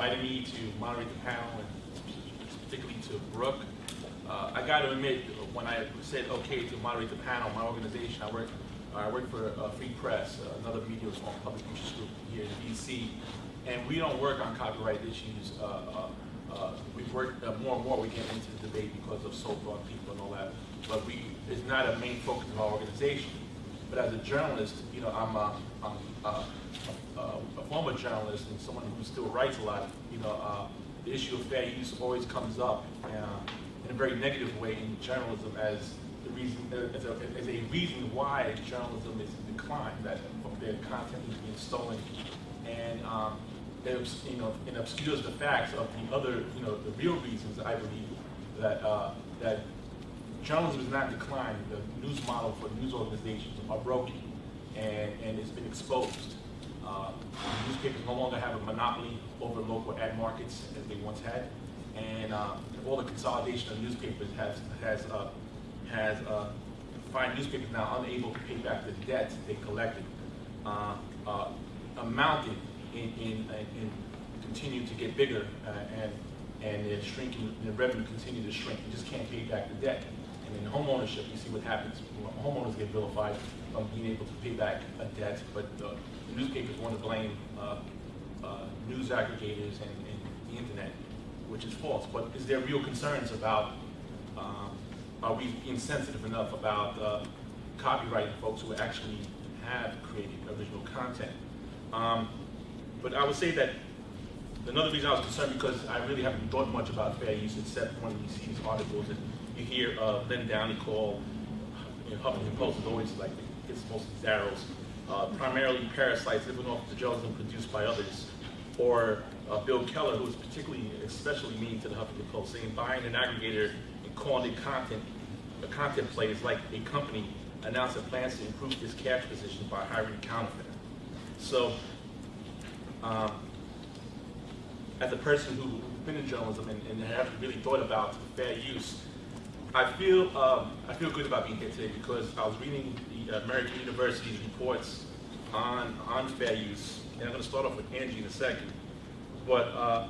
invited me to moderate the panel, and particularly to Brooke. Uh, I got to admit, when I said okay to moderate the panel, my organization, I work, I work for uh, Free Press, uh, another media public interest group here in DC, and we don't work on copyright issues. Uh, uh, uh, we work more and more. We get into the debate because of so-called people and all that, but we it's not a main focus of our organization. But as a journalist, you know, I'm a, I'm a, a, a former journalist and someone who still writes a lot. You know, uh, the issue of fair use always comes up uh, in a very negative way in journalism as the reason as a, as a reason why journalism is in decline. That their content is being stolen, and um, it, you know, it obscures the facts of the other, you know, the real reasons I believe that uh, that journalism is not declining. The news model for news organizations are broken, and, and it's been exposed. Uh, newspapers no longer have a monopoly over local ad markets as they once had, and uh, all the consolidation of newspapers has has uh, has uh, find newspapers now unable to pay back the debts they collected, uh, uh, amounted in, in, in continue to get bigger and and they're shrinking, the revenue continue to shrink. You just can't pay back the debt. And in home ownership, you see what happens. Homeowners get vilified from being able to pay back a debt, but uh, the newspapers want to blame uh, uh, news aggregators and, and, the internet, which is false. But is there real concerns about, um, are we being sensitive enough about uh, copyright folks who actually have created original content? Um, but I would say that another reason I was concerned because I really haven't thought much about fair use except when you see these articles and you hear uh, Len Downie call you know, Huffington Post is always like it's most of these arrows. Uh, primarily parasites living off the journalism produced by others. Or uh, Bill Keller, who was particularly, especially mean to the Huffington Post, saying buying an aggregator and calling it content, a content play is like a company announcing plans to improve its cash position by hiring a counterfeiter. So um, as a person who's been in journalism and, and hasn't really thought about fair use, I feel um, I feel good about being here today because I was reading the American University's reports on on fair use, and I'm going to start off with Angie in a second. But uh,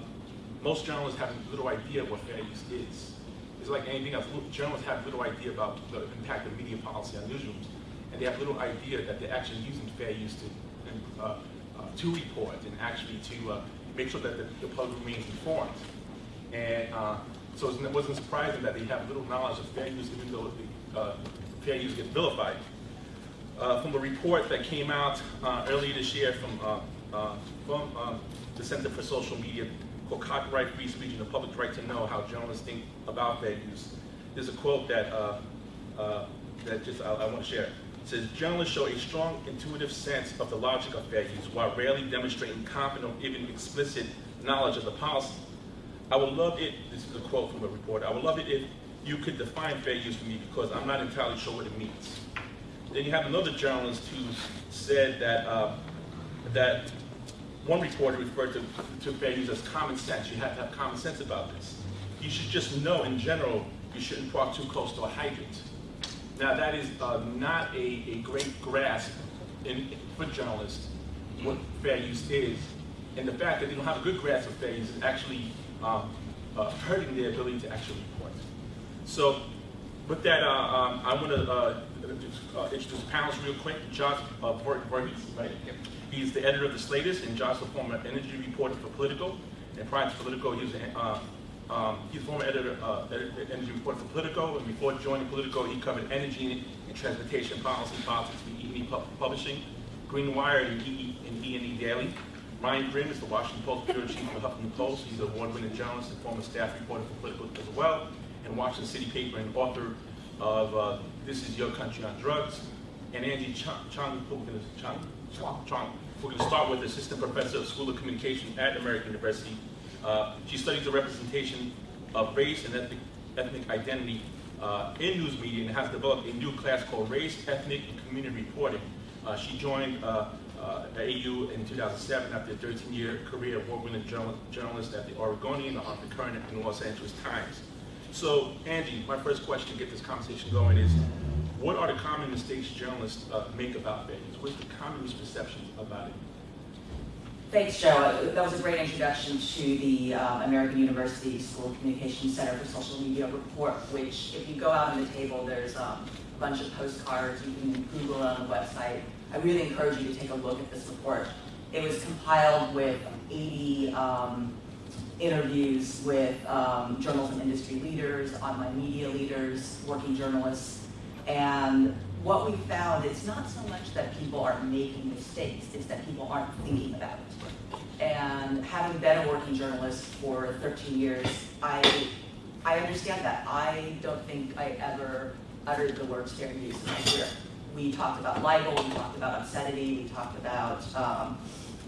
most journalists have little idea what fair use is. It's like anything else. Journalists have little idea about the impact of media policy on newsrooms, and they have little idea that they're actually using fair use to uh, to report and actually to uh, make sure that the, the, public remains informed. And uh, so it wasn't surprising that they have little knowledge of fair use, even though the, uh, fair use gets vilified. Uh, from a report that came out uh, earlier this year from, uh, from um, the Center for Social Media called Copyright Free Speech and the Public Right to Know How Journalists Think About Fair Use. There's a quote that, that just I, I want to share It says journalists show a strong intuitive sense of the logic of fair use while rarely demonstrating confident or even explicit knowledge of the policy. I would love it, this is a quote from a reporter, I would love it if you could define fair use for me because I'm not entirely sure what it means. Then you have another journalist who said that, uh, that one reporter referred to, to fair use as common sense. You have to have common sense about this. You should just know in general you shouldn't park too close to a hydrant. Now that is uh, not a, a great grasp in, for journalists what fair use is. And the fact that they don't have a good grasp of fair use is actually um, uh, hurting their ability to actually report. So with that, uh, um, I want to uh, uh, introduce the panelists real quick. Josh uh, Voorhees, right? Yep. He's the editor of The Slatest, and Josh is a former energy reporter for Politico. And prior to Politico, he was a, uh, um, he's former editor, uh, energy reporter for Politico, and before joining Politico, he covered energy and transportation policy, politics for E&E Publishing, Greenwire and E and E&E Daily. Ryan Grim is the Washington Post bureau chief for Huffington Post. He's an award-winning journalist and former staff reporter for Politico as well, and Washington City Paper and author of uh, This Is Your Country on Drugs. And Angie Chuang, Chung, Chung, Chung, Chung, we're going to start with assistant professor of School of Communication at American University uh, she studies the representation of race and ethnic, ethnic identity uh, in news media and has developed a new class called Race, Ethnic, and Community Reporting. Uh, she joined uh, uh, AU in 2007 after a 13-year career award-winning journal journalist at the Oregonian, the Courant, and the Los Angeles Times. So, Angie, my first question to get this conversation going is, what are the common mistakes journalists uh, make about fair? What's the common misperceptions about it? Thanks, Joe. Uh, That was a great introduction to the um, American University School of Communication Center for Social Media report, which if you go out on the table, there's um, a bunch of postcards. You can Google it on the website. I really encourage you to take a look at this report. It was compiled with 80 um, interviews with um, journalism industry leaders, online media leaders, working journalists, and what we found, it's not so much that people are making mistakes, it's that people aren't thinking about it. And having been a working journalist for 13 years, I, I understand that. I don't think I ever uttered the words fair use in my career. We talked about libel, we talked about obscenity, we talked about um,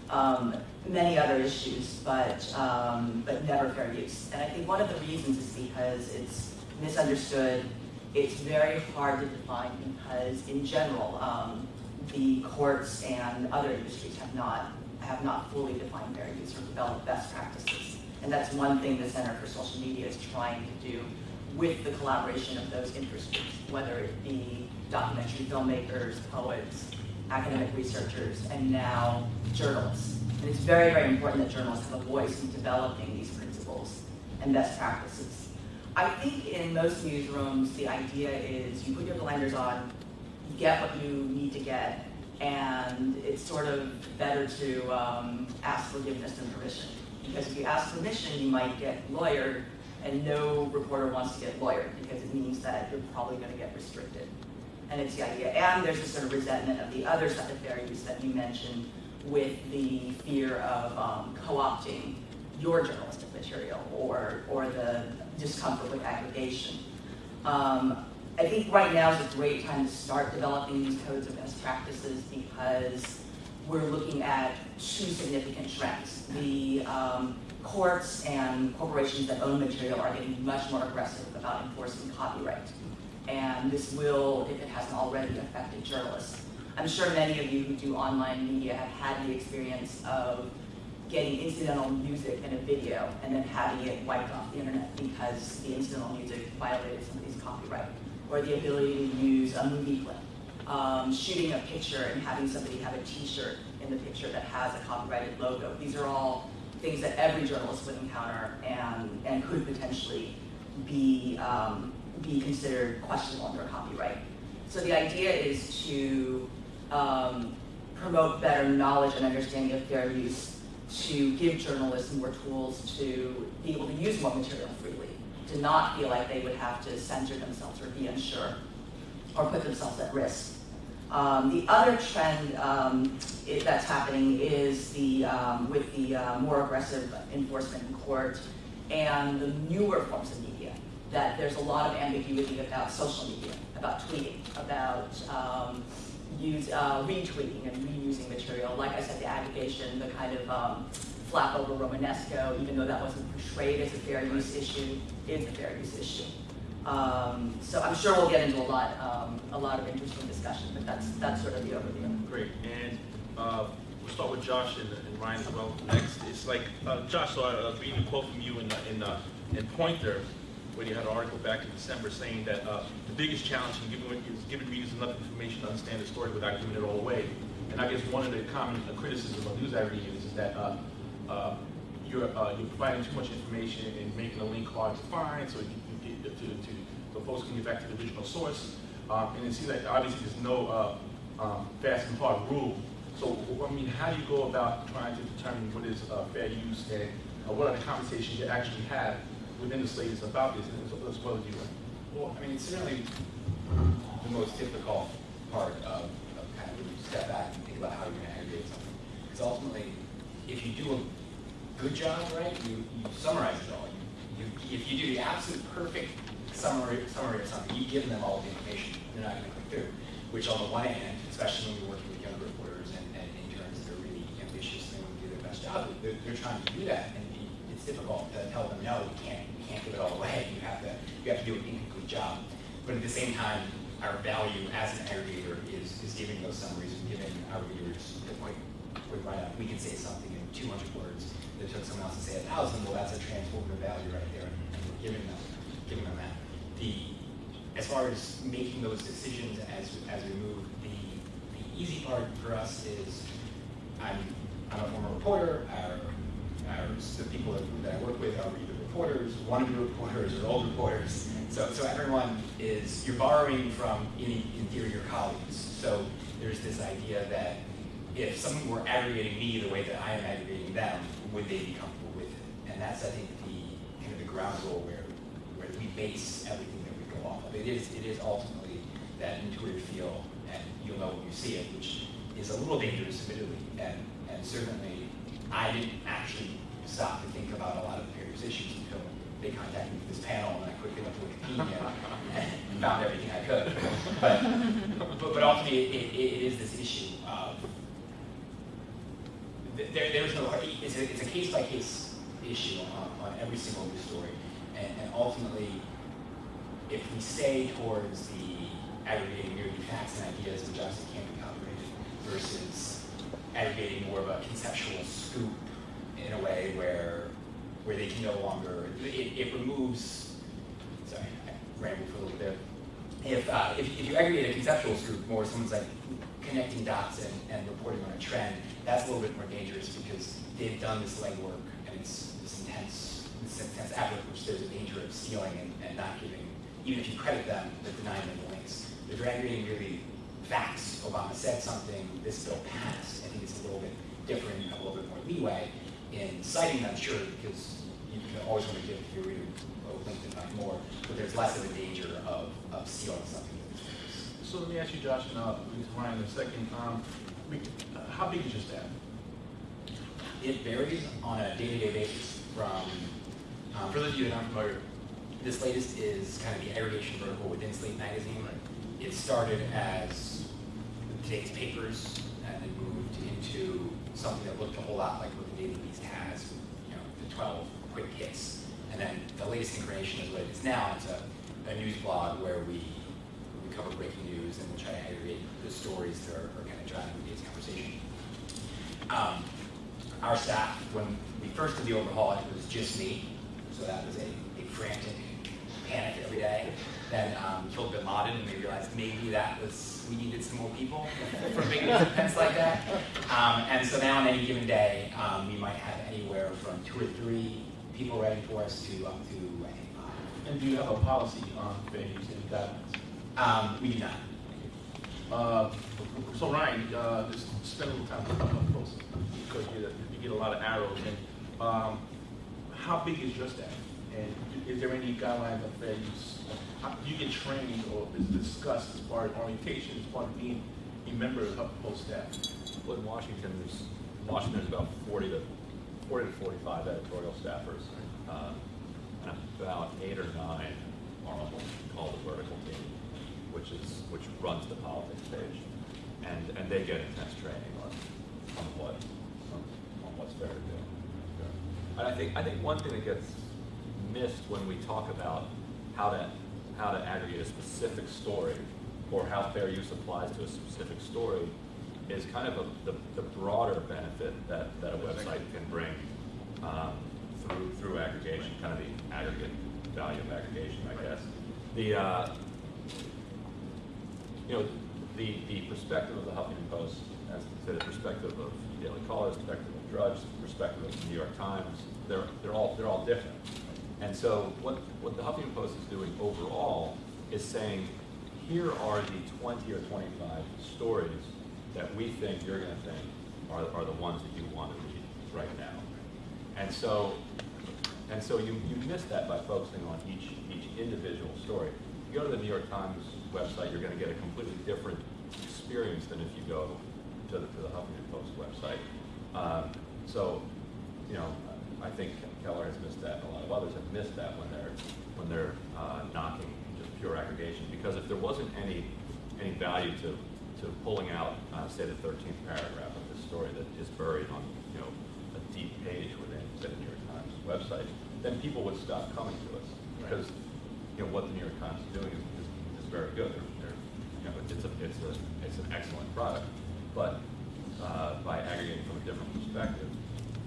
um, many other issues, but, um, but never fair use. And I think one of the reasons is because it's misunderstood, it's very hard to define because in general, um, the courts and other industries have not, have not fully defined fair use or developed best practices. And that's one thing the Center for Social Media is trying to do with the collaboration of those interest groups, whether it be documentary filmmakers, poets, academic researchers, and now journalists. And it's very, very important that journalists have a voice in developing these principles and best practices. I think in most newsrooms, the idea is you put your blinders on, you get what you need to get, and it's sort of better to um, ask forgiveness than permission. Because if you ask permission, you might get lawyered, and no reporter wants to get lawyered because it means that you're probably going to get restricted. And it's the idea. And there's a sort of resentment of the other side of fair use that you mentioned with the fear of um, co-opting your journalistic material or, or the discomfort with aggregation. Um, I think right now is a great time to start developing these codes of best practices because we're looking at two significant trends. The um, courts and corporations that own material are getting much more aggressive about enforcing copyright. And this will, if it hasn't already, affected journalists. I'm sure many of you who do online media have had the experience of getting incidental music in a video and then having it wiped off the internet because the incidental music violated somebody's copyright, or the ability to use a movie clip, um, shooting a picture and having somebody have a t-shirt in the picture that has a copyrighted logo. These are all things that every journalist would encounter and, and could potentially be, um, be considered questionable under copyright. So the idea is to um, promote better knowledge and understanding of fair use to give journalists more tools to be able to use more material freely, to not feel like they would have to censor themselves or be unsure or put themselves at risk. Um, the other trend um, it, that's happening is the, um, with the uh, more aggressive enforcement in court and the newer forms of media, that there's a lot of ambiguity about social media, about tweeting, about um, use, uh, retweeting and reusing material. Like I said, the aggregation, the kind of um, flap over Romenesko, even though that wasn't portrayed as a fair use issue, is a fair use issue. Um, so I'm sure we'll get into a lot, um, a lot of interesting discussion, but that's that's sort of the overview. Great, and uh, we'll start with Josh and, and Ryan as well next. It's like uh, Josh, so I uh, reading a quote from you in in, in Poynter where you had an article back in December saying that uh, the biggest challenge in giving, is giving readers enough information to understand the story without giving it all away. And I guess one of the common uh, criticisms of news aggregators is that uh, uh, you're, uh, you're providing too much information and making a link hard to find so you, you get to, to, so folks can get back to the original source. Um, and it seems like obviously there's no uh, um, fast and hard rule. So, I mean, how do you go about trying to determine what is fair use and what are the conversations you actually have within the Slatest about this as, as well as you? Well, I mean, it's certainly the most difficult part of, of kind of when you step back and think about how you're going to aggregate something. Because ultimately, if you do a good job, right, you, you summarize it all. You, you, if you do the absolute perfect summary, summary of something, you give them all the information, they're not going to click through. Which on the one hand, especially when you're working with younger reporters and, and interns that are really ambitious and want to do their best job, they're, they're trying to do that, and it's difficult to tell them, no, you can't you can't give it all away. You have to you have to do an incomplete job. But at the same time, our value as an aggregator is, is giving those summaries and giving our readers the point quick write up. We can say something in 200 words that took someone else to say a thousand. Well, that's a transformative value right there, and we're giving them giving them that. The as far as making those decisions as as we move, the the easy part for us is I'm I'm a former reporter, our, the people that, I work with are either reporters, want to be reporters, or old reporters. So, so everyone is, you're borrowing from, in, in colleagues. So there's this idea that if someone were aggregating me the way that I am aggregating them, would they be comfortable with it? And that's, I think, the, kind of the ground rule where, where we base everything that we go off of. It is, it is ultimately that intuitive feel, and you'll know when you see it, which is a little dangerous, admittedly, and, and certainly I didn't actually stop to think about a lot of the various issues until they contacted me for this panel, and I quickly went to Wikipedia and found everything I could. But, but, but ultimately, it, it, it is this issue of there, there's no, it's a, it's a case-by-case issue on, on every single news story. And, and ultimately, if we stay towards the aggregating facts and ideas which obviously can't be copyrighted versus aggregating more of a conceptual scoop in a way where, where they can no longer, it, it removes, sorry, I rambled for a little bit. If, uh, if, if you aggregate a conceptual scoop more, someone's like connecting dots and, and reporting on a trend, that's a little bit more dangerous because they've done this legwork and it's this intense, this intense effort, which there's a danger of stealing and, and not giving, even if you credit them, but denying them the links. If you're aggregating really facts, Obama said something, this bill passed, I think it's a little bit different, you have a little bit more leeway in citing them, sure, because you can always want to give your reader a link to find more, but there's less of a danger of, of stealing something. So let me ask you, Josh, and please, Ryan, in a second. Um, we- uh, how big is your staff? It varies on a day-to-day basis from, um, For those of you that aren't familiar, The Slatest is kind of the aggregation vertical within Slate Magazine. It started as today's papers and then moved into something that looked a whole lot like what the Daily Beast has, you know, the 12 quick hits. And then the latest incarnation is what it is now. It's a, a news blog where we, we cover breaking news and we'll try to aggregate the stories that are, are kind of driving today's conversation. Um, our staff, when we first did the overhaul, it was just me, so that was a, a frantic panic every day. Then um, killed Bin Laden, and we realized maybe that was we needed some more people for big events like that. Um, and so now on any given day, um, we might have anywhere from two or three people writing for us to up to I think five. and do you have a policy on fair use and guidelines? Um, we do not. Uh, So Ryan, uh, just spend a little time the post, because you, you get a lot of arrows, and, um, how big is your staff? And is there any guidelines on fair use? You get trained or is discussed as part of orientation, as part of being a member of HuffPost staff? Well, in Washington, there's, in Washington, there's about forty to, forty to forty-five editorial staffers. Uh, And about eight or nine are on called the vertical team, which is, which runs the politics page. And, and they get intense training on, on what, on on what's fair to do. And I think, I think one thing that gets missed when we talk about how to, how to aggregate a specific story, or how fair use applies to a specific story, is kind of a, the, the broader benefit that, that a website can bring um, through, through aggregation, kind of the aggregate value of aggregation, I guess. The, uh, you know, the, the perspective of the Huffington Post, as to the perspective of Daily Caller, the perspective of Drudge, the perspective of the New York Times, they're, they're all, they're all different. And so what, what the Huffington Post is doing overall is saying, here are the twenty or twenty-five stories that we think you're gonna think are, are the ones that you want to read right now. And so, and so you, you miss that by focusing on each, each individual story. If you go to the New York Times website, you're gonna get a completely different experience than if you go to the, to the Huffington Post website. Um, so, you know, I think Keller has missed that, and a lot of others have missed that when they're, when they're, uh, knocking just pure aggregation. Because if there wasn't any, any value to, to pulling out, uh, say, the thirteenth paragraph of this story that is buried on, you know, a deep page within, say, the New York Times website, then people would stop coming to us. Because, you know, what the New York Times is doing is, is, is very good. They're, they're, you know, it's a, it's a, it's an excellent product. But, uh, by aggregating from a different perspective,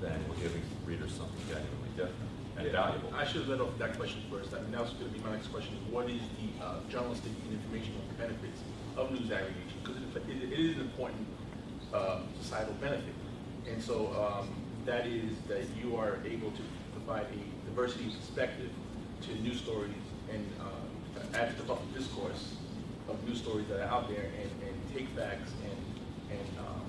then we're giving readers something genuinely different and Yeah, valuable. I should have let off that question first. I mean, that was gonna be my next question, what is the uh, journalistic and informational benefits of news aggregation? Because it, it- it is an important uh, societal benefit. And so um, that is that you are able to provide a diversity perspective to news stories and uh, add to the public discourse of news stories that are out there and, and take facts and, and um,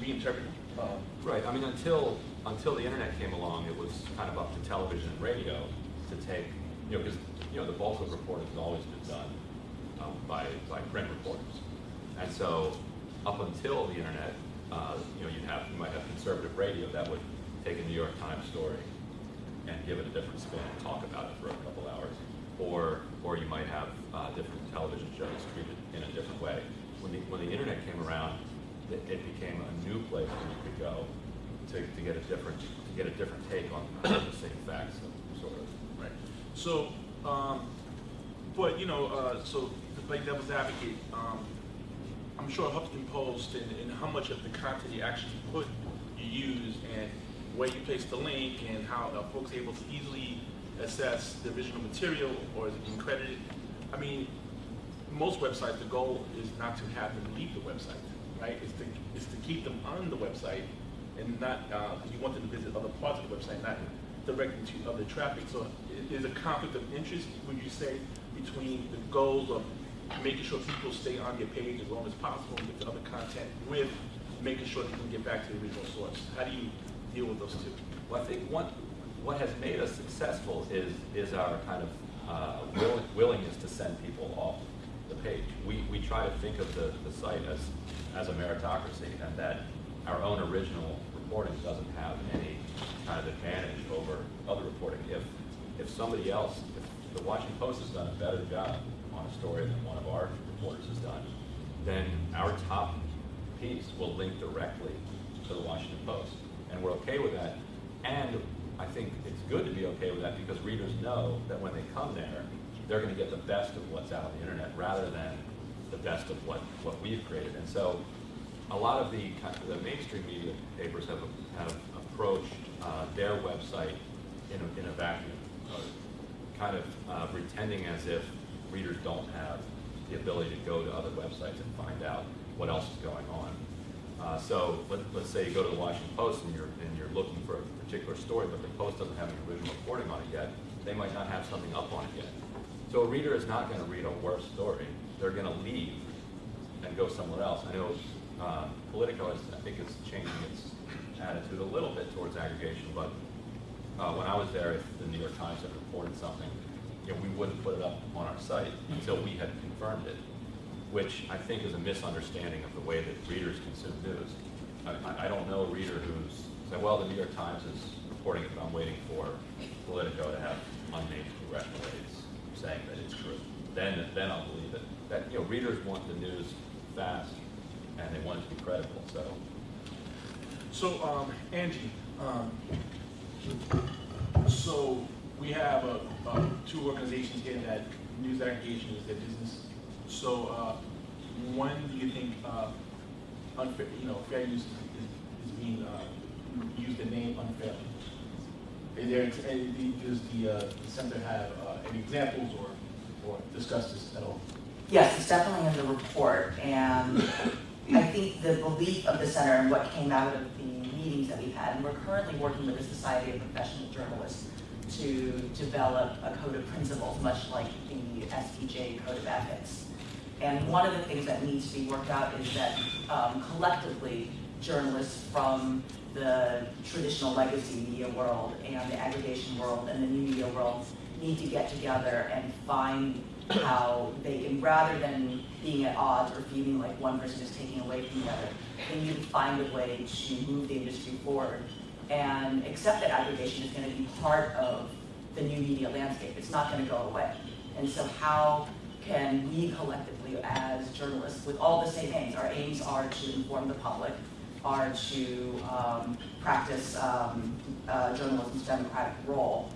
reinterpret um, Right, I mean, until, until the internet came along, it was kind of up to television and radio to take, you know, because, you know, the bulk of reporting has always been done um, by, by print reporters. And so, up until the internet, uh, you know, you'd have, you might have conservative radio that would take a New York Times story and give it a different spin and talk about it for a couple hours. Or, or you might have uh, different television shows treated in a different way. When the, when the internet came around, it, it became a new place where you could go to, to get a different, to get a different take on the same facts, sort of. Right. So, um, but, you know, uh, so to play devil's advocate, um, I'm sure Huffington Post and, and how much of the content you actually put, you use, and where you place the link, and how are folks able to easily assess the original material, or is it being credited? I mean, most websites, the goal is not to have them leave the website, right? It's to, it's to keep them on the website and not, uh, you want them to visit other parts of the website, not directly to other traffic. So is a conflict of interest, would you say, between the goals of making sure people stay on your page as long as possible and get to other content with making sure they can get back to the original source? How do you deal with those two? Well, I think what, what has made us successful is, is our kind of uh, will- willingness to send people off the page. We, we try to think of the, the site as, as a meritocracy and that our own original reporting doesn't have any kind of advantage over other reporting. If, if somebody else, if the Washington Post has done a better job on a story than one of our reporters has done, then our top piece will link directly to the Washington Post. And we're okay with that. And I think it's good to be okay with that because readers know that when they come there, they're gonna get the best of what's out on the internet rather than the best of what, what we've created. And so a lot of the, the mainstream media papers have, have approached uh, their website in a, in a vacuum, uh, kind of uh, pretending as if readers don't have the ability to go to other websites and find out what else is going on. Uh, so let, let's say you go to the Washington Post and you're, and you're looking for a particular story, but the Post doesn't have any original reporting on it yet. They might not have something up on it yet. So a reader is not going to read a worse story. They're going to leave and go somewhere else. I know uh, Politico is, I think it's changing its attitude a little bit towards aggregation, but uh, when I was there, if the New York Times had reported something, you know, we wouldn't put it up on our site until we had confirmed it, which I think is a misunderstanding of the way that readers consume news. I, I- I don't know a reader who's said, well, the New York Times is reporting it, but I'm waiting for Politico to have unnamed congressional aides saying that it's true. Then, then I'll believe it. That, you know, readers want the news fast, and they want it to be credible, so. So, um, Angie, um, so we have, uh, uh, two organizations here that news aggregation is their business. So, uh, when do you think, uh, unfair, you know, fair use is, is being, uh, used the name unfairly? Is there, ex- does the, uh, the center have, uh, any examples or, or discuss this at all? Yes, it's definitely in the report, and I think the belief of the center and what came out of the meetings that we've had, and we're currently working with the Society of Professional Journalists to develop a code of principles, much like the SPJ Code of Ethics. And one of the things that needs to be worked out is that um, collectively, journalists from the traditional legacy media world and the aggregation world and the new media world need to get together and find how they can, rather than being at odds or feeling like one person is taking away from the other, they need to find a way to move the industry forward and accept that aggregation is going to be part of the new media landscape. It's not going to go away. And so how can we collectively as journalists, with all the same aims, our aims are to inform the public, are to um, practice um, uh, journalism's democratic role,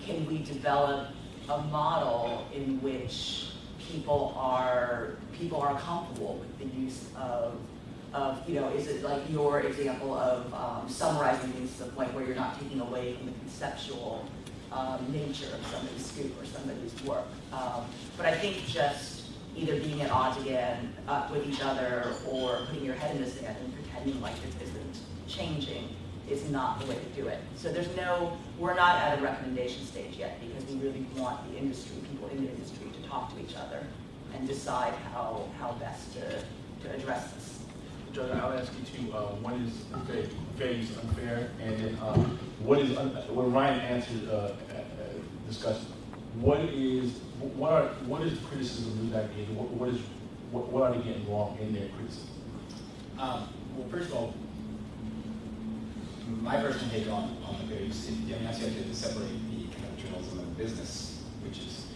can we develop a model in which people are people are comfortable with the use of of you know is it like your example of um, summarizing things to the point where you're not taking away from the conceptual um, nature of somebody's scoop or somebody's work um, but I think just either being at odds again uh, with each other or putting your head in the sand and pretending like this isn't changing is not the way to do it. So there's no, we're not at a recommendation stage yet because we really want the industry, people in the industry to talk to each other and decide how, how best to, to address this. Judge, I'll ask you to, uh, what is fair, fair use unfair, and then, uh, what is, un- when Ryan answered, uh, uh, discussed, what is, what are, what is the criticism of news aggregators, what, what is, what, what are they getting wrong in their criticism? Um, well, first of all, my personal take on, on the use, I mean, I have to separate the kind of journalism and the business, which is,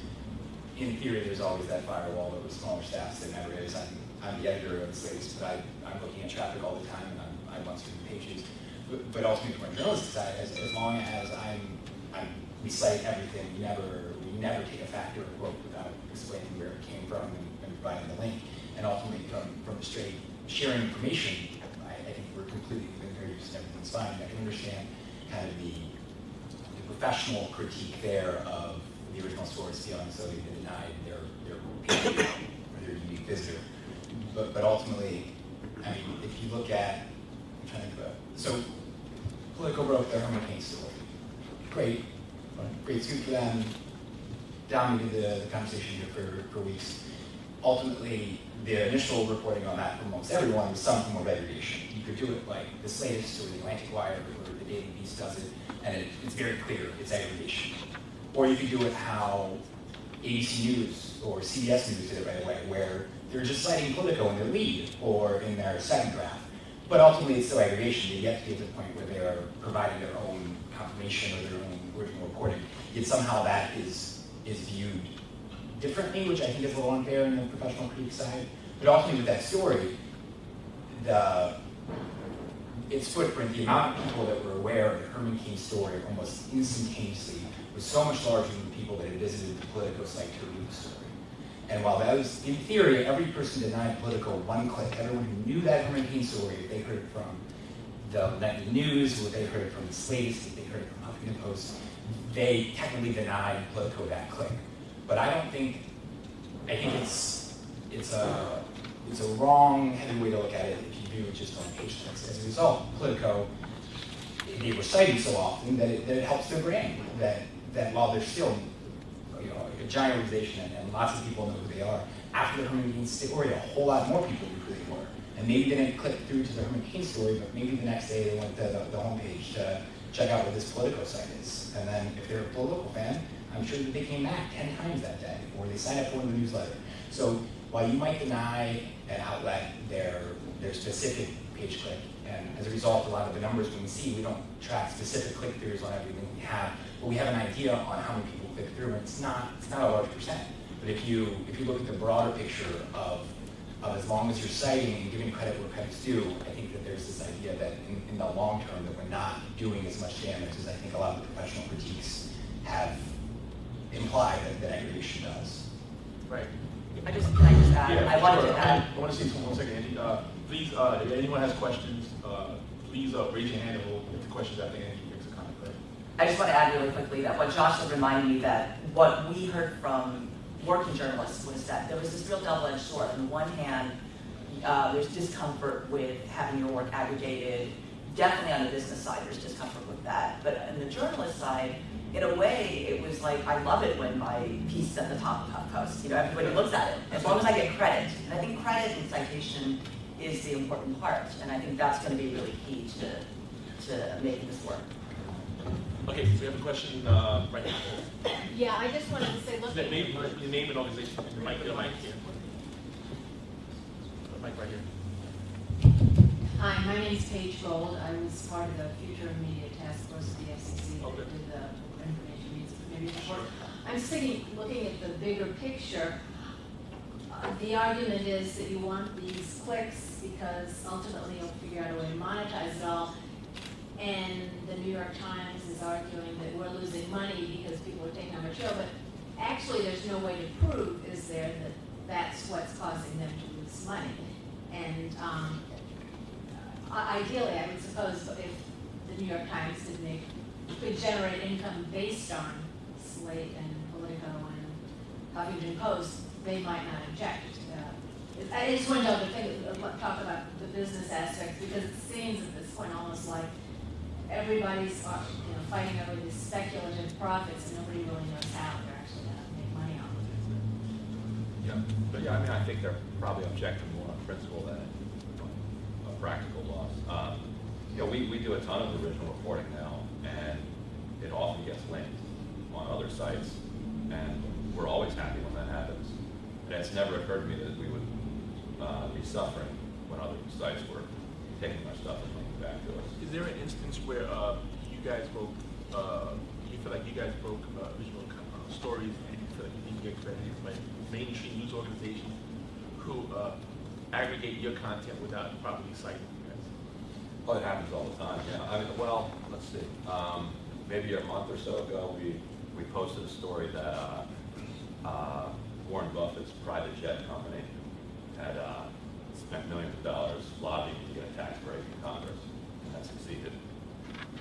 in theory, there's always that firewall over smaller staffs, there never is. I'm, I'm the editor of the Slatest, but I, I'm looking at traffic all the time, and I'm, I want to pages. But, but ultimately, from a journalist side, as, as long as I'm, I'm, we cite everything, we never, we never take a fact or a quote without explaining where it came from and, and providing the link. And ultimately, from, from the straight sharing information, I, I think we're completely within fair use and everything's fine. I can understand kind of the, the professional critique there of the original source feeling so they denied their, their or their unique visitor. But, but ultimately, I mean, if you look at, I'm trying to think about, so Politico broke their Herman Cain story. Great, great scoop for them, dominated the, the conversation here for, for weeks. Ultimately, the initial reporting on that from almost everyone was some form of aggregation. Could do it like the Slatest or the Atlantic Wire or the Daily Beast does it, and it, it's very clear, it's aggregation. Or you could do it how ABC News or CBS News did it right away, where they're just citing Politico in their lead or in their second draft. But ultimately, it's still aggregation. They get to get to the point where they are providing their own confirmation or their own original reporting. Yet somehow that is, is viewed differently, which I think is a little unfair in the professional critique side. But ultimately, with that story, the its footprint, the amount of people that were aware of the Herman Cain story almost instantaneously was so much larger than the people that had visited the Politico site to read the story. And while that was, in theory, every person denied Politico one click, everyone who knew that Herman Cain story, if they heard it from the nightly news, if they heard it from the Slatest, if they heard it from Huffington Post, they technically denied Politico that click. But I don't think, I think it's, it's a, it's a wrong, heavy way to look at it view it just on page clicks. As a result, Politico, they were cited so often that it, that it helps their brand. That, that while they're still, you know, a giant organization and, and lots of people know who they are, after the Herman Cain story, a whole lot more people knew who they were. And maybe they didn't click through to the Herman Cain story, but maybe the next day they went to the, the homepage to check out what this Politico site is. And then if they're a political fan, I'm sure that they came back 10 times that day, or they signed up for the newsletter. So while you might deny an outlet their, their specific page click, and as a result, a lot of the numbers we see, we don't track specific click-throughs on everything we have, but we have an idea on how many people click through, and it's not, it's not a large percent. But if you, if you look at the broader picture of, of as long as you're citing and giving credit where credit's due, I think that there's this idea that in, in the long term, that we're not doing as much damage as I think a lot of the professional critiques have implied that, that aggregation does. Right. I just, can I just add, Yeah, I wanted sure. to add, I want to see something, one second, Angie. Uh, please, uh, if anyone has questions, uh, please, uh, raise your hand and we'll get the questions after Angie makes a comment, right? I just want to add really quickly that what Josh said reminded me that what we heard from working journalists was that there was this real double-edged sword. On the one hand, uh, there's discomfort with having your work aggregated. Definitely on the business side, there's discomfort with that. But on the journalist side, in a way, it was like, I love it when my piece is at the top of HuffPost. You know, everybody looks at it, as long as I get credit. And I think credit and citation is the important part. And I think that's going to be really key to, to making this work. Okay, so we have a question, uh, right now. Yeah, I just wanted to say, look. Name, name- name and organization, the mic, the mic here. The mic right here. Hi, my name is Paige Gold. I was part of the Future of Media Task Force of the FCC Okay. that did the information needs committee report. I'm sitting, looking at the bigger picture. The argument is that you want these clicks because ultimately you'll figure out a way to monetize it all. And the New York Times is arguing that we're losing money because people are taking our material, but actually there's no way to prove, is there, that that's what's causing them to lose money. And um, ideally, I would suppose if the New York Times could make, could generate income based on Slate and Politico and Huffington Post, they might not object. Uh, I just wanted to uh, talk about the business aspects, because it seems at this point almost like everybody's, uh, you know, fighting over these speculative profits, and nobody really knows how they're actually gonna make money off of it. Yeah, but yeah, I mean, I think they're probably objecting more on principle than a practical loss. Um, You know, we, we do a ton of original reporting now, and it often gets linked on other sites, and we're always happy when that happens. And it's never occurred to me that we would uh, be suffering when other sites were taking our stuff and linking back to us. Is there an instance where uh, you guys broke, uh, you feel like you guys broke uh, original uh, stories and you feel like you didn't get credited by mainstream news organizations who uh, aggregate your content without properly citing you guys? Oh, it happens all the time, yeah. I mean, well, let's see. Um, maybe a month or so ago, we, we posted a story that, uh, uh, Warren Buffett's private jet company had, uh, spent millions of dollars lobbying to get a tax break in Congress, and that succeeded.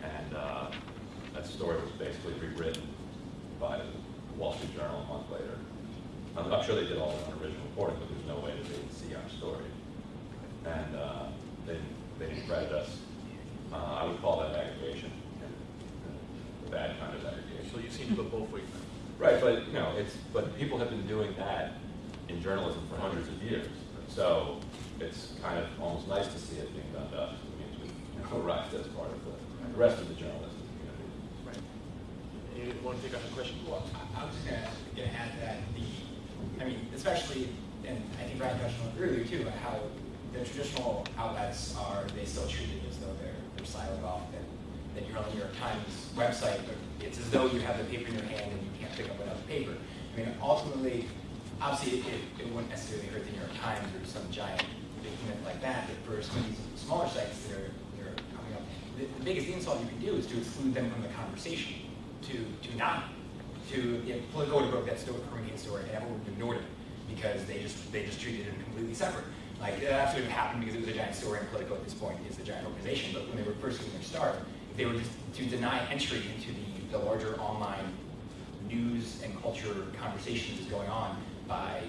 And, uh, that story was basically rewritten by the Wall Street Journal a month later. I'm, I'm sure they did all their original reporting, but there's no way that they would see our story and uh, they, they didn't credit us. Uh, I would call that aggregation, and and a bad kind of aggregation. So you seem to go both ways now. Right, but, you know, it's, but people have been doing that in journalism for hundreds of years. So it's kind of almost nice to see it being done to us. It means we you know, arrived as part of the, the rest of the journalism community. Right. You want to take out the question? Well, I I was just gonna, gonna add that the, I mean, especially, and I think Brian touched on it earlier too, about how the traditional outlets are, they still treat it as though they're, they're siloed off, that, that you're on the New York Times website, but it's as though you have the paper in your hand and you can't pick up another paper. I mean, ultimately, obviously, it, it wouldn't necessarily hurt the New York Times or some giant behemoth like that, but for some of these smaller sites that are, that are coming up, the, the biggest insult you can do is to exclude them from the conversation, to, to not, to, you know, Politico broke that story, Herman Cain story, and everyone ignored it, because they just, they just treated it completely separate. Like, that absolutely happened because it was a giant story, and Politico at this point is a giant organization, but when they were first getting their start, they were just to deny entry into the, the larger online news and culture conversations that's going on by,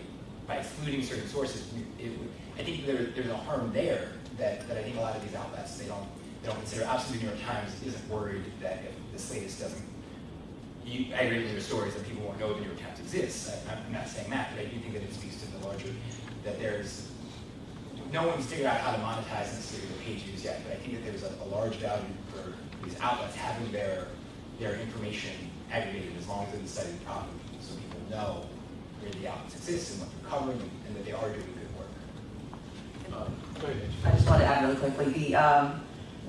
by excluding certain sources, it would, I think there, there's a harm there that, that I think a lot of these outlets, they don't, they don't consider. Obviously, the New York Times isn't worried that if the Slatest doesn't, you, I agree with your stories that people won't know the New York Times exists. I, I'm not saying that, but I do think that it speaks to the larger, that there's, no one's figured out how to monetize necessarily the page views yet, but I think that there's a, a large value for these outlets having their, their information aggregated as long as it's studied properly, so people know where the outlets exist and what they're covering, and, and that they are doing good work. Uh, Go ahead, Angie. I just want to add really quickly, the, um,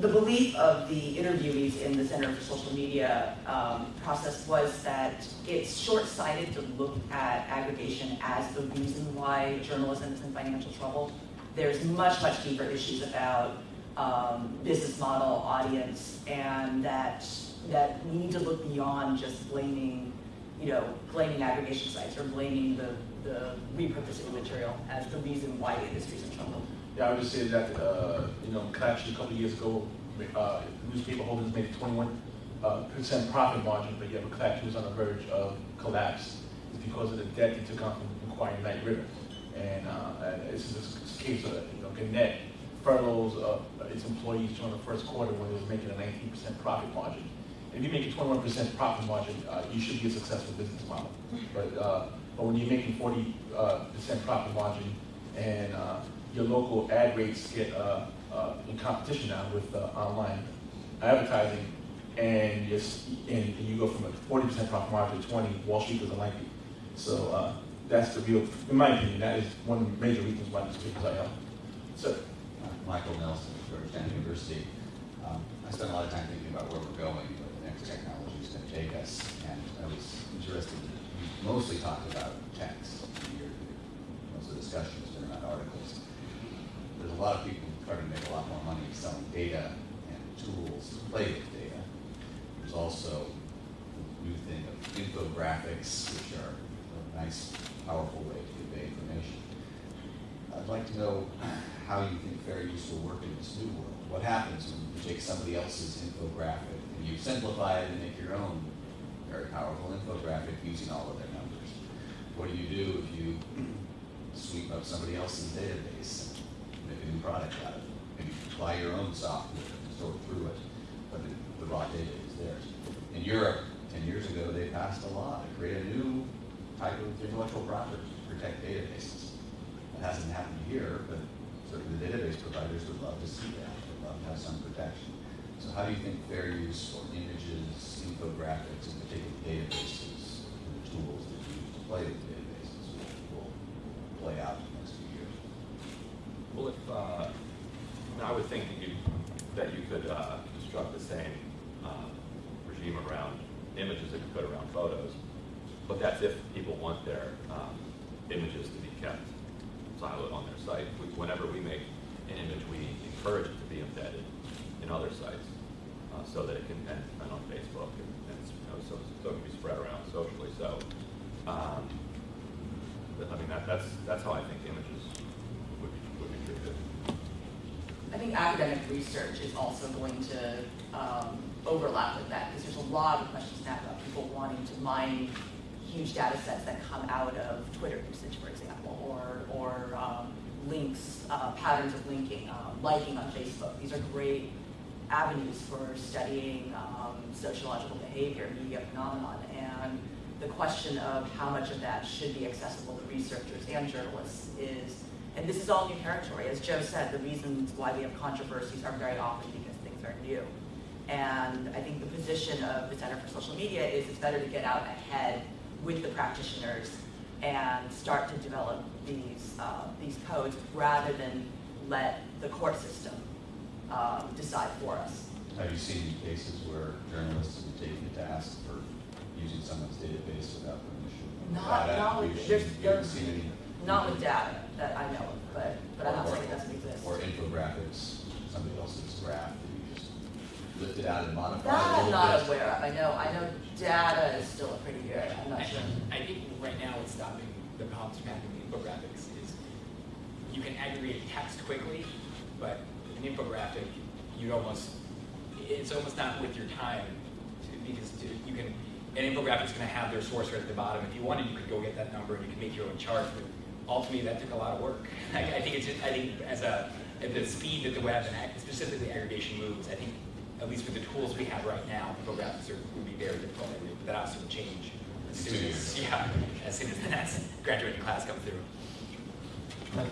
the belief of the interviewees in the Center for Social Media um, process was that it's short-sighted to look at aggregation as the reason why journalism is in financial trouble. There's much, much deeper issues about um, business model, audience, and that, that we need to look beyond just blaming, you know, blaming aggregation sites or blaming the, the repurposing material as the reason why the industry's in trouble. Yeah, I would just say that, uh, you know, McClatchy a couple years ago, uh, newspaper holdings made a twenty-one uh, percent profit margin, but yet McClatchy was on the verge of collapse. It's because of the debt they took on from acquiring Knight Ridder. And, uh, this is a case of, you know, Gannett furloughs, uh, its employees during the first quarter when it was making a nineteen percent profit margin. If you make a twenty-one percent profit margin, uh, you should be a successful business model. But, uh, but when you're making forty, uh, percent profit margin and, uh, your local ad rates get, uh, in competition now with, online advertising, and and you go from a forty percent profit margin to twenty, Wall Street doesn't like you. So, that's the real, in my opinion, that is one of the major reasons why newspapers are helping. So, Michael Nelson, Georgetown University. Um, I spent a lot of time thinking about where we're going, where the next technology is going to take us, and I was interested, you mostly talked about text. Your, most of the discussion has been around articles. There's a lot of people starting to make a lot more money selling data and tools to play with data. There's also the new thing of infographics, which are a nice, powerful way to convey information. I'd like to know how you think fair use will work in this new world. What happens when you take somebody else's infographic you simplify it and make your own very powerful infographic using all of their numbers? what do you do if you sweep up somebody else's database and make a new product out of it? Maybe buy your own software and sort through it, but the, the raw data is theirs. In Europe, ten years ago, they passed a law to create a new type of intellectual property to protect databases. It hasn't happened here, but certainly the database providers would love to see that, would love to have some protection. How do you think fair use for images, infographics, and particular databases, and the tools that you use to play with databases will, will play out in the next few years? Well, if, uh, I would think that you, that you could, uh, construct the same, uh, regime around images that you could around photos. But that's if people want their, um, images to be kept siloed on their site. We- Whenever we make an image, we encourage it to be embedded in other sites, uh, so that it can, and, and on Facebook, and, and, you know, so, so it can be spread around socially, so, um, but, I mean, that, that's, that's how I think images would, would be treated. I think academic research is also going to um, overlap with that, because there's a lot of questions now about people wanting to mine huge data sets that come out of Twitter usage, for example, or, or um, links, uh, patterns of linking, um, liking on Facebook. These are great avenues for studying um, sociological behavior, media phenomenon, and the question of how much of that should be accessible to researchers and journalists is, and this is all new territory. As Joe said, the reasons why we have controversies are very often because things are new. And I think the position of the Center for Social Media is it's better to get out ahead with the practitioners and start to develop these, uh, these codes rather than let the court system um, decide for us. Have you seen cases where journalists have been taken to task for using someone's database without permission? Not, not with, there's, there's, not with data that I know of, but, but I'm not Or- saying it doesn't exist. Or infographics, somebody else's graph that you just lifted out and modified That a I'm not bit. aware of. I know, I know data is still a pretty area. I'm not sure. I think right now what's stopping the problems from happening in infographics is you can aggregate text quickly, but an infographic, you'd almost, it's almost not with your time to, because to, you can, an infographic's gonna have their source right at the bottom. If you wanted, you could go get that number and you can make your own chart, but ultimately that took a lot of work. I, I think it's just, I think as a, at the speed that the web and ag- specifically aggregation moves, I think at least with the tools we have right now, infographics are, would be very difficult to do, but that also will change as soon as, yeah, as soon as the next graduating class comes through.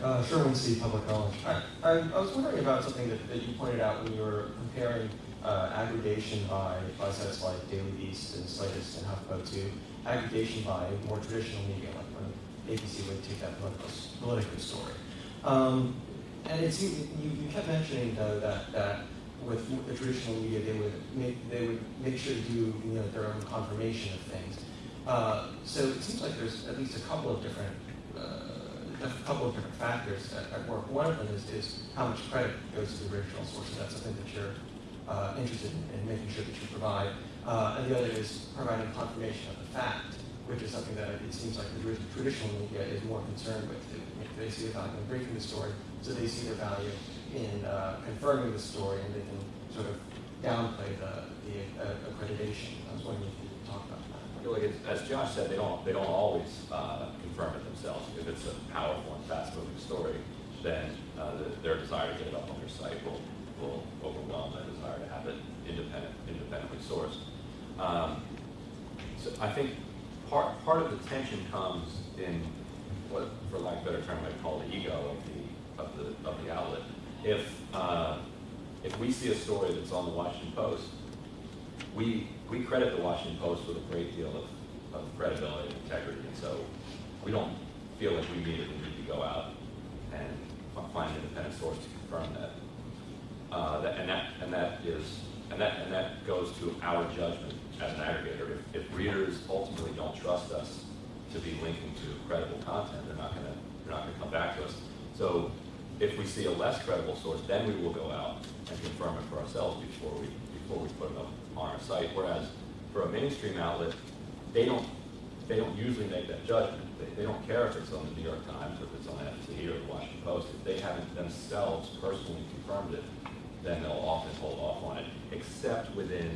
Uh, Sherwin City Public College. I, I, I was wondering about something that, that you pointed out when you were comparing uh, aggregation by, by sites like Daily Beast and Slatest and HuffPo to aggregation by more traditional media, like when ABC would take that Politico, political story. Um, and it seemed, you, you kept mentioning though that, that with the traditional media, they would make, they would make sure to do, you know, their own confirmation of things. Uh, so it seems like there's at least a couple of different, uh, a couple of different factors at, at work. One of them is, is how much credit goes to the original source, that's something that you're uh, interested in, in making sure that you provide. Uh, and the other is providing confirmation of the fact, which is something that it seems like the traditional media is more concerned with. They, they see the value in breaking the story, so they see the value in uh, confirming the story, and they can sort of downplay the, the uh, accreditation. I was wondering if you could talk about that. I like, as Josh said, they don't, they don't always uh, confirm it themselves. If it's a powerful and fast-moving story, then uh, the- their desire to get it up on their site will, will overwhelm their desire to have it independent, independently sourced. Um, So I think part, part of the tension comes in what, for lack of a better term, I'd call the ego of the, of the, of the outlet. If, uh, if we see a story that's on the Washington Post, we, we credit the Washington Post with a great deal of, of credibility and integrity, and so we don't feel like we immediately need to go out and find an independent source to confirm that. Uh, that, and that, and that is, and that, and that goes to our judgment as an aggregator. If, if readers ultimately don't trust us to be linking to credible content, they're not gonna, they're not gonna come back to us. So if we see a less credible source, then we will go out and confirm it for ourselves before we, before we put it up on our site. Whereas for a mainstream outlet, they don't, they don't usually make that judgment. They, they don't care if it's on the New York Times or if it's on FT or the Washington Post. If they haven't themselves personally confirmed it, then they'll often hold off on it, except within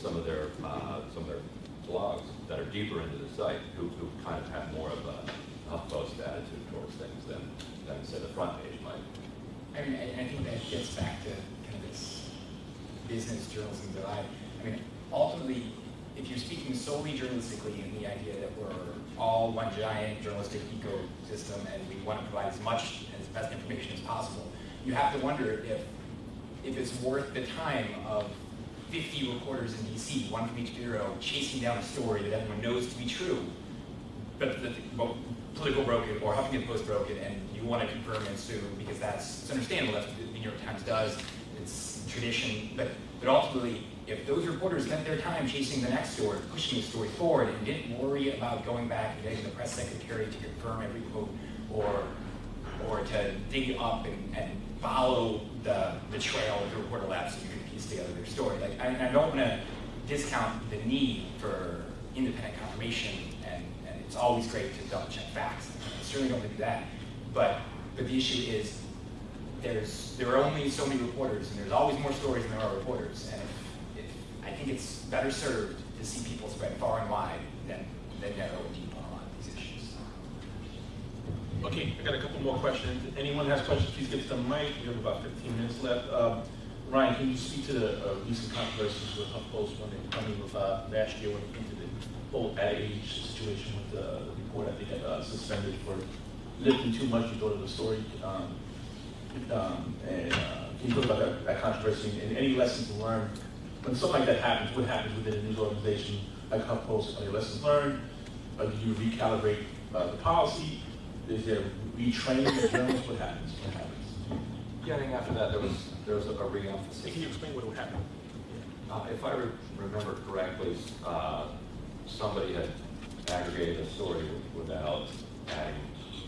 some of their, uh, some of their blogs that are deeper into the site, who, who kind of have more of a HuffPost attitude towards things than, than say the front page might. I mean, and I think that gets back to kind of this business journalism divide. I mean, ultimately, if you're speaking solely journalistically in the idea that we're all one giant journalistic ecosystem and we want to provide as much and as best information as possible, you have to wonder if, if it's worth the time of 50 reporters in DC, one from each bureau, chasing down a story that everyone knows to be true, but the, well, Politico broke it or Huffington Post broke it, and you want to confirm and sue because that's it's understandable. That's what the New York Times does. It's tradition, but but ultimately, if those reporters spent their time chasing the next story, pushing the story forward, and didn't worry about going back and getting the press secretary to confirm every quote or or to dig up and, and follow the, the trail of the reporter left so you can piece together their story. Like I, I don't want to discount the need for independent confirmation and, and it's always great to double check facts. I certainly don't want to do that. But but the issue is there's there are only so many reporters and there's always more stories than there are reporters. And if, if I think it's better served to see people spread far and wide than, than narrow and deep on a lot of these issues. Okay, I got a couple more questions. If anyone has questions, please get to the mic. We have about 15 minutes left. Um, Ryan, can you speak to the uh, recent controversies with HuffPost when they, I mean, with, uh, last year when it came to the whole ad age situation with the report that they had uh, suspended for lifting too much, you thought of the story. Um, um, and uh, can you talk about that, that controversy and any lessons learned when something like that happens? What happens within a news organization like HuffPost? Are there lessons learned? Uh, do you recalibrate uh, the policy? Is there retraining of journalists? What happens? What happens? Yeah, I think after that, there was, there was a reemphasis. Can you explain what would happen? Uh, If I re- remember correctly, uh, somebody had aggregated a story without adding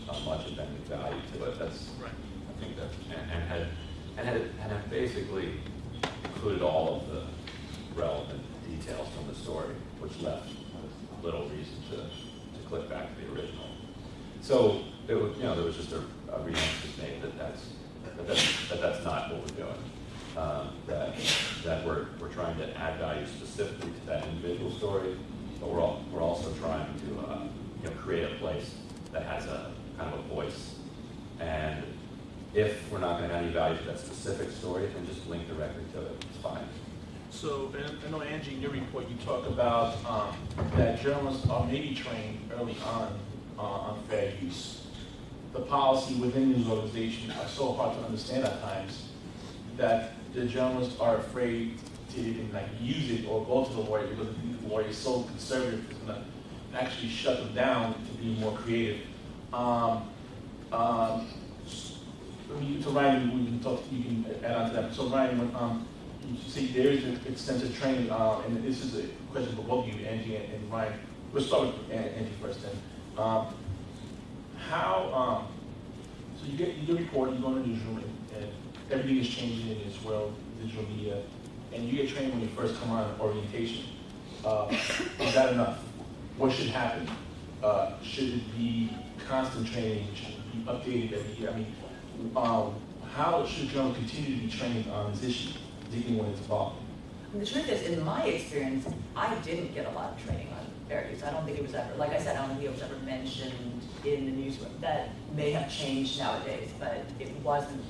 uh, much of any value to it. That's, Right. I think that, and and had, and had, and had basically included all of the relevant details from the story, which left little reason to, to click back to the original. So, it was, you know, there was just a, a reemphasis made that that's, that that's, that that's not what we're doing. Um, that, that we're, we're trying to add value specifically to that individual story, but we're all, we're also trying to, uh, you know, create a place that has a, kind of a voice. And if we're not gonna add any value to that specific story, then just link directly to it, it's fine. So, I know Angie, in your report, you talk about um, that journalists are maybe trained early on uh, on fair use. The policy within news organizations are so hard to understand at times that the journalists are afraid to even like use it or go to the lawyer because the lawyer is so conservative, it's gonna actually shut them down to be more creative. Um, um, so Ryan, we can talk, you can add on to that. So Ryan, um, you see there is extensive training, uh, and this is a question for both of you, Angie and, and Ryan. Let's start with Angie first then. Um, how, um, so you get, you get report, you go in the newsroom, and, and everything is changing in this world, digital media, and you get trained when you first come on orientation. Uh, is that enough? What should happen? Uh, should it be constant training? Should it be updated every year? I mean, um, how should journal continue to be trained on this issue, particularly when it's evolving? And the truth is, in my experience, I didn't get a lot of training on fair use. I don't think it was ever, like I said, I don't think it was ever mentioned in the newsroom. That may have changed nowadays, but it wasn't,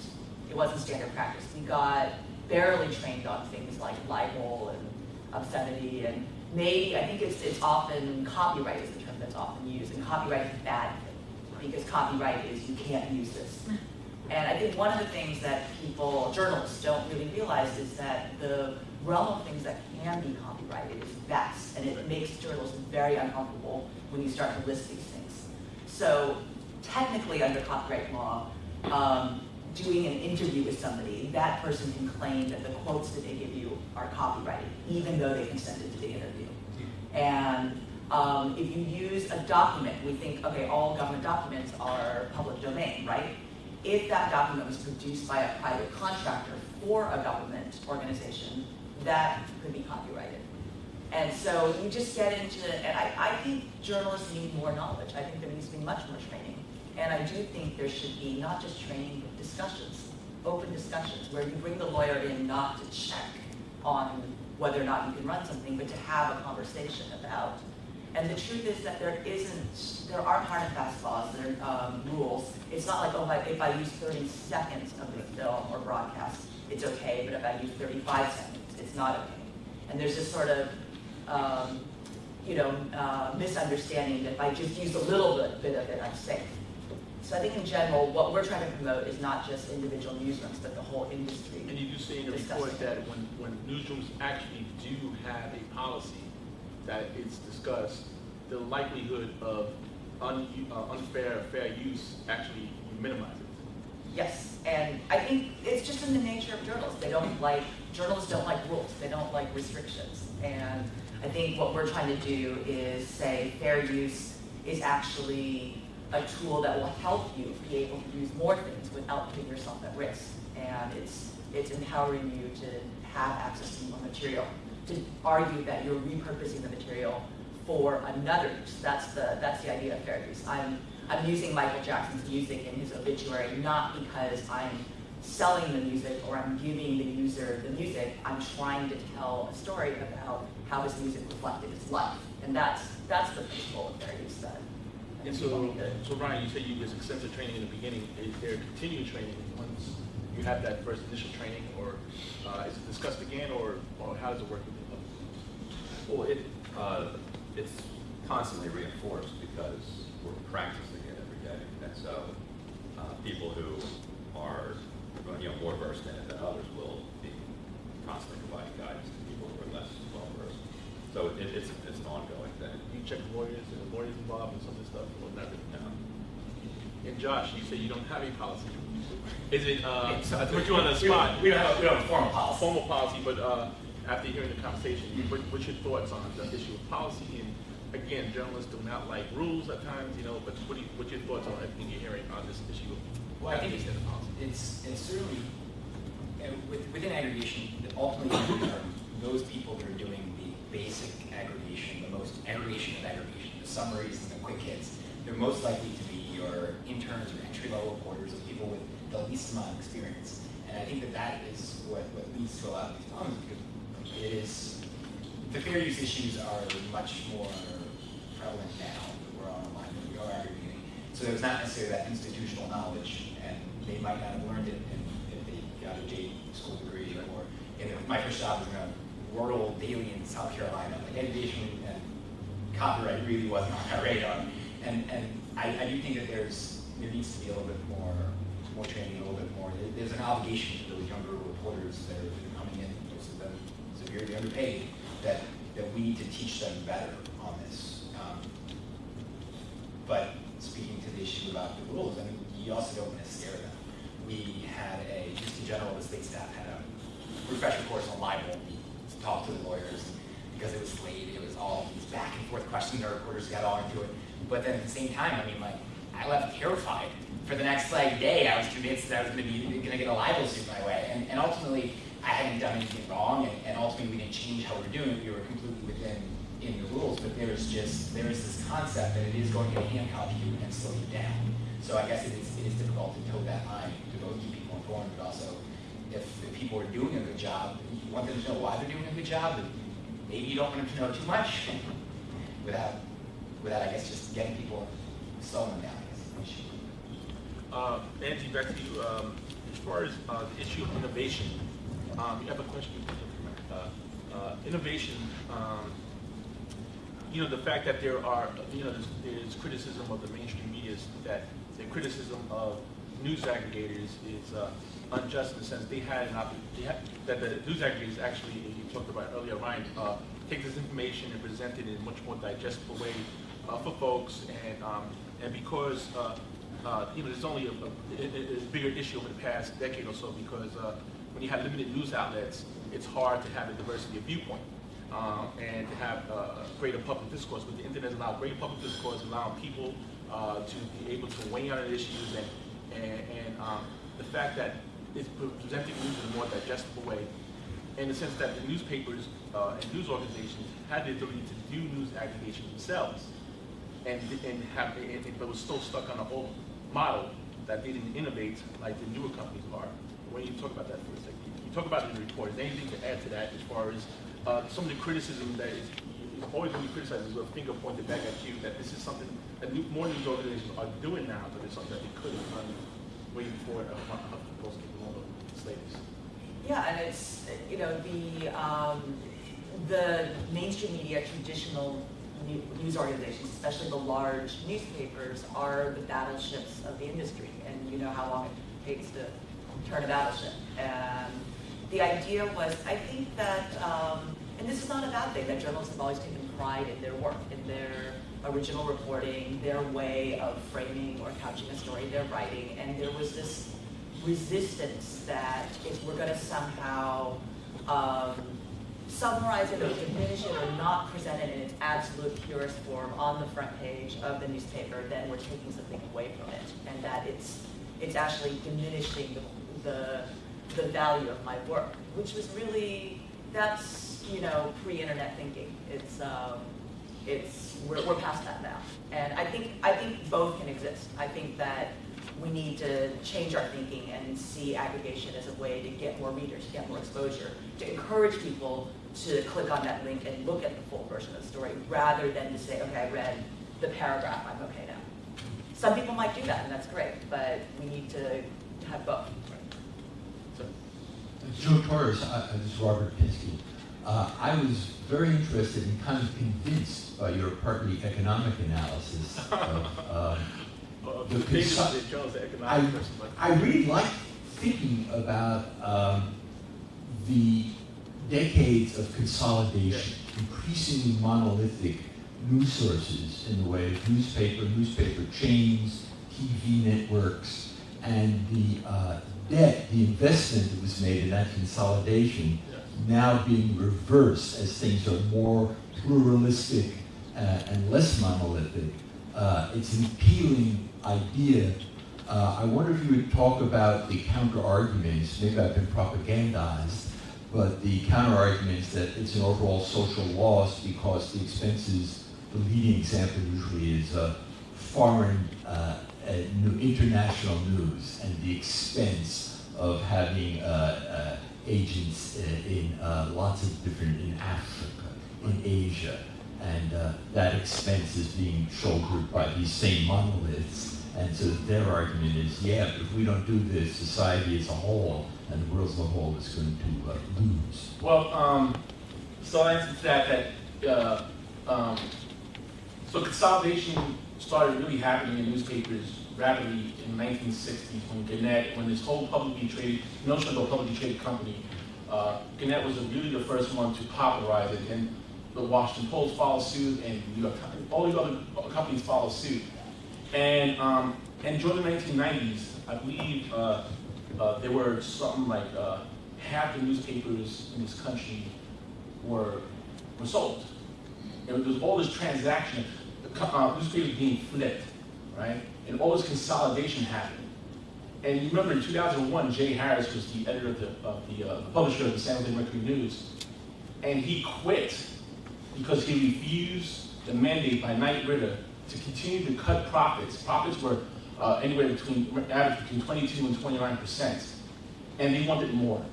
it wasn't standard practice. We got barely trained on things like libel and obscenity and maybe, I think it's, it's often, copyright is the term that's often used, and copyright is a bad thing, because copyright is you can't use this. And I think one of the things that people, journalists, don't really realize is that the realm of things that can be copyrighted is vast, and it makes journalists very uncomfortable when you start to list these things. So technically, under copyright law, um, doing an interview with somebody, that person can claim that the quotes that they give you are copyrighted, even though they consented to the interview. And um, if you use a document, we think, okay, all government documents are public domain, right? If that document was produced by a private contractor for a government organization, that could be copyrighted. And so you just get into, and I, I think journalists need more knowledge. I think there needs to be much more training. And I do think there should be not just training, but discussions, open discussions, where you bring the lawyer in not to check on whether or not you can run something, but to have a conversation about. And the truth is that there isn't, there aren't hard and fast laws, there are um, rules. It's not like, oh, if I- if I use 30 seconds of the film or broadcast, it's okay, but if I use 35 seconds, it's not okay. And there's this sort of, um, you know, uh, misunderstanding that if I just use a little bit, bit of it, I'm safe. So I think in general, what we're trying to promote is not just individual newsrooms, but the whole industry. And you do say in the report that when, when newsrooms actually do have a policy that it's discussed, the likelihood of un, uh, unfair, fair use actually minimizes. Yes, and I think it's just in the nature of journalists. They don't like, journalists don't like rules, they don't like restrictions. And I think what we're trying to do is say fair use is actually a tool that will help you be able to use more things without putting yourself at risk. And it's, it's empowering you to have access to more material, to argue that you're repurposing the material for another use. That's the, that's the idea of fair use. I'm, I'm using Michael Jackson's music in his obituary not because I'm selling the music or I'm giving the user the music. I'm trying to tell a story about how his music reflected his life. And that's, that's the principle of fair use that And so, so Ryan, you said you get extensive training in the beginning, is there continued training once you have that first initial training, or uh, is it discussed again, or, or how does it work Well, it, uh, it's constantly reinforced because we're practicing it every day. And so, uh, people who are, you know, more versed in it than others will be constantly providing guidance to people who are less well versed. So it, it's, it's an ongoing thing. You check lawyers, and the lawyers involved in some of this stuff, or not? You know. And Josh, you say you don't have a policy. Is it, uh, Yeah, put you on the spot, We don't have, a- we don't have a formal policy. formal policy, but, uh, after hearing the conversation, what, what's your thoughts on the issue of policy? And again, journalists do not like rules at times, you know, but what you, what's your thoughts on everything you're hearing on this issue? Well, I think it's, it's, certainly, with, within aggregation, ultimately, those people that are doing the basic aggregation, the most aggregation of aggregation, the summaries and the quick hits, they're most likely to be your interns or entry-level reporters, or people with the least amount of experience. And I think that that is what, what leads to a lot of these problems, because is, the fair use issues are much more prevalent now that we're on online than we are aggregating. So there's not necessarily that institutional knowledge, and they might not have learned it if they got a J school degree, or, you know, my was in a rural daily in South Carolina, like aggregation and copyright really wasn't on our radar. And, and I, I do think that there's, there needs to be a little bit more, more training, a little bit more, there's an obligation to those younger reporters that are that are coming in, most of them severely underpaid, that, that we need to teach them better on this. Um, But speaking to the issue about the rules, I mean, you also don't want to scare them. We had a, just in general, the state staff had a refresher course on libel. We talked to the lawyers, because it was late, it was all these back and forth questions, our reporters got all into it. But then at the same time, I mean, like, I left terrified. For the next like day, I was convinced that I was gonna be, gonna get a libel suit my way. And, and ultimately, I hadn't done anything wrong, and, and ultimately, we didn't change how we were doing it, we were completely within, in the rules, but there's just, there is this concept that it is going to handcuff you and slow you down. So I guess it is, it is difficult to toe that line, to both keep people informed, but also, if, if people are doing a good job, you want them to know why they're doing a good job, and maybe you don't want them to know too much, without, without, I guess, just getting people, slowing them down, is. Uh, Angie, back to you, um, as far as, uh, the issue of innovation, um, you have a question? Uh, uh, innovation, um, you know, the fact that there are, you know, there's, there's criticism of the mainstream media is that the criticism of news aggregators is uh, unjust in the sense they had an opportunity, that the news aggregators actually, you talked about earlier, Ryan, uh, take this information and present it in a much more digestible way uh, for folks, and, um, and because, uh, uh, you know, there's only a, a, a- bigger issue over the past decade or so, because uh, when you have limited news outlets, it's hard to have a diversity of viewpoint um, and to have uh, greater public discourse. But the internet allows greater public discourse, allowing people uh, to be able to weigh in on issues, and and, and um, the fact that it's presenting news in a more digestible way, in the sense that the newspapers uh, and news organizations had the ability to do news aggregation themselves, and and have and, but was still stuck on the old model that they didn't innovate like the newer companies are. When you talk about that for a second, you- talk about it in the report, is there anything to add to that as far as uh, some of the criticism that is, is always when you criticize, is a finger pointed back at you, that this is something that new, more news organizations are doing now, but it's something that they could have done way before uh, Huffington Post came along slaves. Yeah, and it's, you know, the, um, the mainstream media, traditional news organizations, especially the large newspapers, are the battleships of the industry. And you know how long it takes to turn a battleship. And the idea was, I think that, um, and this is not a bad thing, that journalists have always taken pride in their work, in their original reporting, their way of framing or couching a story, their writing. And there was this resistance that if we're going to somehow um, summarize it or diminish it or not present it in its absolute purest form on the front page of the newspaper, then we're taking something away from it, and that it's it's actually diminishing the the, the value of my work, which was really that's you know pre-internet thinking. It's um, it's we're, we're past that now, and I think I think both can exist. I think that we need to change our thinking and see aggregation as a way to get more readers, to get more exposure, to encourage people to click on that link and look at the full version of the story, rather than to say, okay, I read the paragraph, I'm okay now. Some people might do that, and that's great, but we need to have both. Joe Torres, uh, uh, this is Robert Pinsky. Uh, I was very interested and kind of convinced by your partly economic analysis of, um, The David consi- said Jones, the I, economic person, but I really like thinking about um, the decades of consolidation, increasingly monolithic news sources in the way of newspaper, newspaper chains, TV networks, and the uh, debt, the investment that was made in that consolidation now being reversed as things are more pluralistic uh, and less monolithic. Uh, it's an appealing idea. Uh, I wonder if you would talk about the counter arguments. Maybe I've been propagandized, but the counter arguments that it's an overall social loss because the expenses. The leading example usually is uh, foreign, uh, international news and the expense of having uh, uh, agents uh, in uh, lots of different, in Africa, in Asia, and uh, that expense is being shouldered by these same monoliths. And so their argument is, yeah, but if we don't do this, society as a whole and the world as a whole is going to uh, lose. Well, um, so I answered to that, that, uh, um, so consolidation started really happening in newspapers rapidly in the 1960s when Gannett, when this whole publicly traded, notion of a publicly traded company, uh, Gannett was really the first one to popularize it, and the Washington Post followed suit, and New York all these other companies followed suit. And, um, and during the 1990s, I believe, uh, uh, there were something like, uh, half the newspapers in this country were, were sold. There was all this transaction, the uh, newspapers being flipped, right? And all this consolidation happened. And you remember in 2001, Jay Harris was the editor of the, of the, uh, publisher of the San Jose Mercury News. And he quit because he refused the mandate by Knight Ridder to continue to cut profits. Profits were uh, anywhere between, average between 22 and 29 percent. And they wanted more.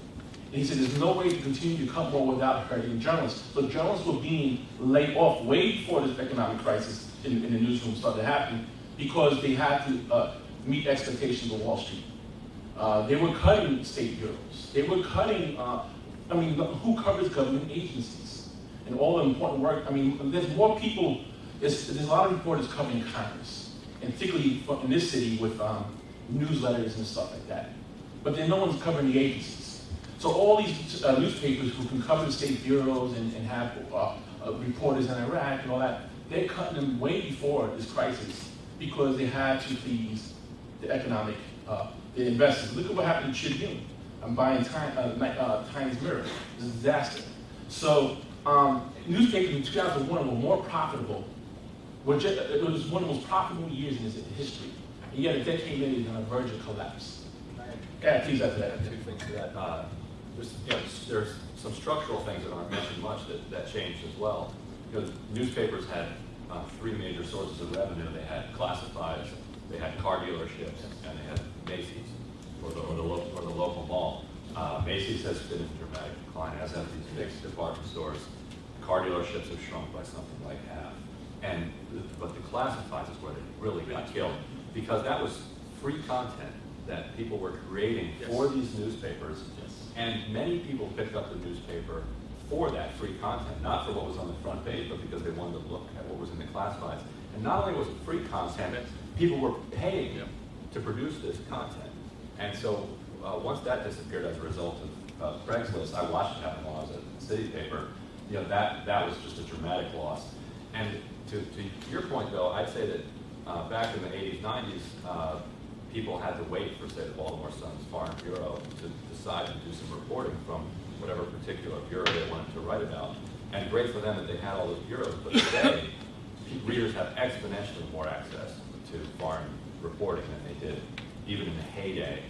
And he said, there's no way to continue to cut more without hurting journalists. So journalists were being laid off way before this economic crisis in, in the newsroom started happening because they had to uh, meet expectations of Wall Street. Uh, they were cutting state bureaus. They were cutting, uh, I mean, who covers government agencies? And all the important work, I mean, there's more people, there's, there's a lot of reporters covering Congress, and particularly in this city with um, newsletters and stuff like that. But then no one's covering the agencies. So all these uh, newspapers who can cover the state bureaus and, and have uh, uh, reporters in Iraq and all that, they're cutting them way before this crisis because they had to please the economic, uh, the investors. Look at what happened to Tribune. I'm buying Time, uh, uh, Times Mirror. Disaster. So um, newspapers in 2001 were more profitable. Were ju- it was one of the most profitable years in history. And yet a decade later, on the verge of collapse. Yeah, please after that. Two things to that. Uh, There's, you know, there's some structural things that aren't mentioned much that, that changed as well. Because newspapers had uh, three major sources of revenue. They had classifieds, they had car dealerships, and they had Macy's, or the, or the local, or the local mall. Uh, Macy's has been in dramatic decline, as have these big department stores. Car dealerships have shrunk by something like half. And, but the classifieds is where they really got killed, because that was free content that people were creating for these newspapers. Yes. And many people picked up the newspaper for that free content, not for what was on the front page, but because they wanted to look at what was in the classifieds. And not only was it free content, people were paying to produce this content. And so, uh, once that disappeared as a result of uh, Craigslist, I watched it happen while I was at the city paper, you know, that, that was just a dramatic loss. And to, to your point though, I'd say that, uh, back in the eighties, nineties, uh, people had to wait for, say, the Baltimore Sun's Foreign Bureau to decide to do some reporting from whatever particular bureau they wanted to write about. And great for them that they had all those bureaus, but today, readers have exponentially more access to foreign reporting than they did even in the heyday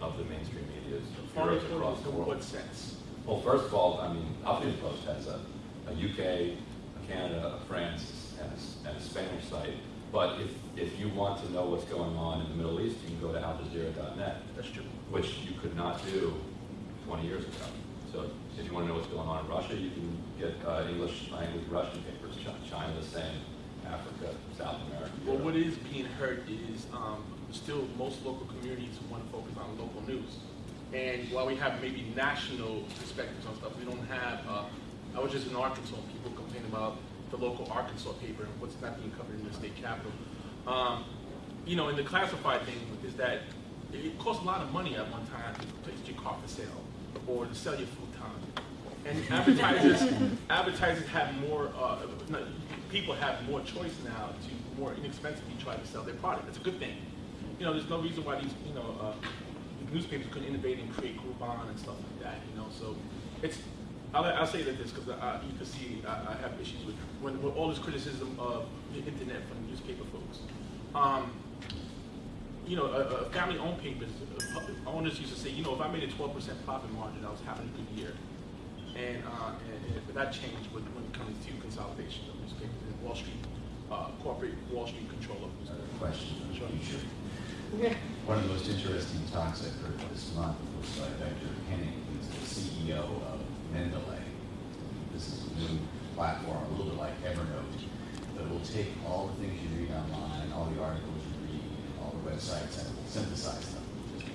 of the mainstream media's bureaus across the world. what sense? Well, first of all, I mean, Huffington Post has a, a UK, a Canada, a France, and a, and a Spanish site. But if, if you want to know what's going on in the Middle East, you can go to aljazeera.net, That's true. which you could not do twenty years ago. So if you want to know what's going on in Russia, you can get, uh, English language Russian papers, Chi- China the same, Africa, South America. Well, Europe. what is being hurt is, um, still most local communities want to focus on local news. And while we have maybe national perspectives on stuff, we don't have, uh, I was just in Arkansas, people complain about the local Arkansas paper and what's not being covered in the state capitol. Um, you know, and the classified thing is that it- it costs a lot of money at one time to place your car for sale or to sell your futon. And advertisers, advertisers have more, uh, people have more choice now to more inexpensively try to sell their product. It's a good thing. You know, there's no reason why these, you know, uh, newspapers couldn't innovate and create Groupon and stuff like that, you know, so it's, I'll, I'll say that this, because you can see I, I have issues with, when, with all this criticism of the internet from newspaper folks. Um, you know, a, a family-owned papers, uh, owners used to say, you know, if I made a twelve percent profit margin, I was having a good year. And, uh, and, and- that changed when, when it comes to consolidation of newspapers and Wall Street, uh, corporate Wall Street control of Another newspapers. question for Sure. the future. One of the most interesting talks I've heard this month was by Victor Henning, who's the CEO of Mendeley. This is a new platform, a little bit like Evernote, but it will take all the things you read online, all the articles you read, all the websites, and synthesize them. Just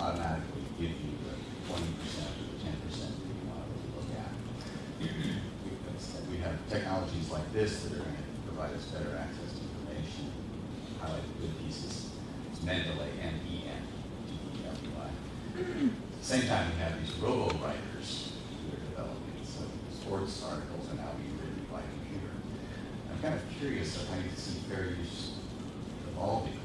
automatically give you the twenty percent or the ten percent that you want to look at. We have technologies like this that are going to provide us better access to information, highlight the good pieces. It's Mendeley, M-E-N-D-E-L-E-Y. Same time, we have these robo-writers who are developing, so sports articles are now being written by computer. I'm kind of curious of how you see fair use evolving.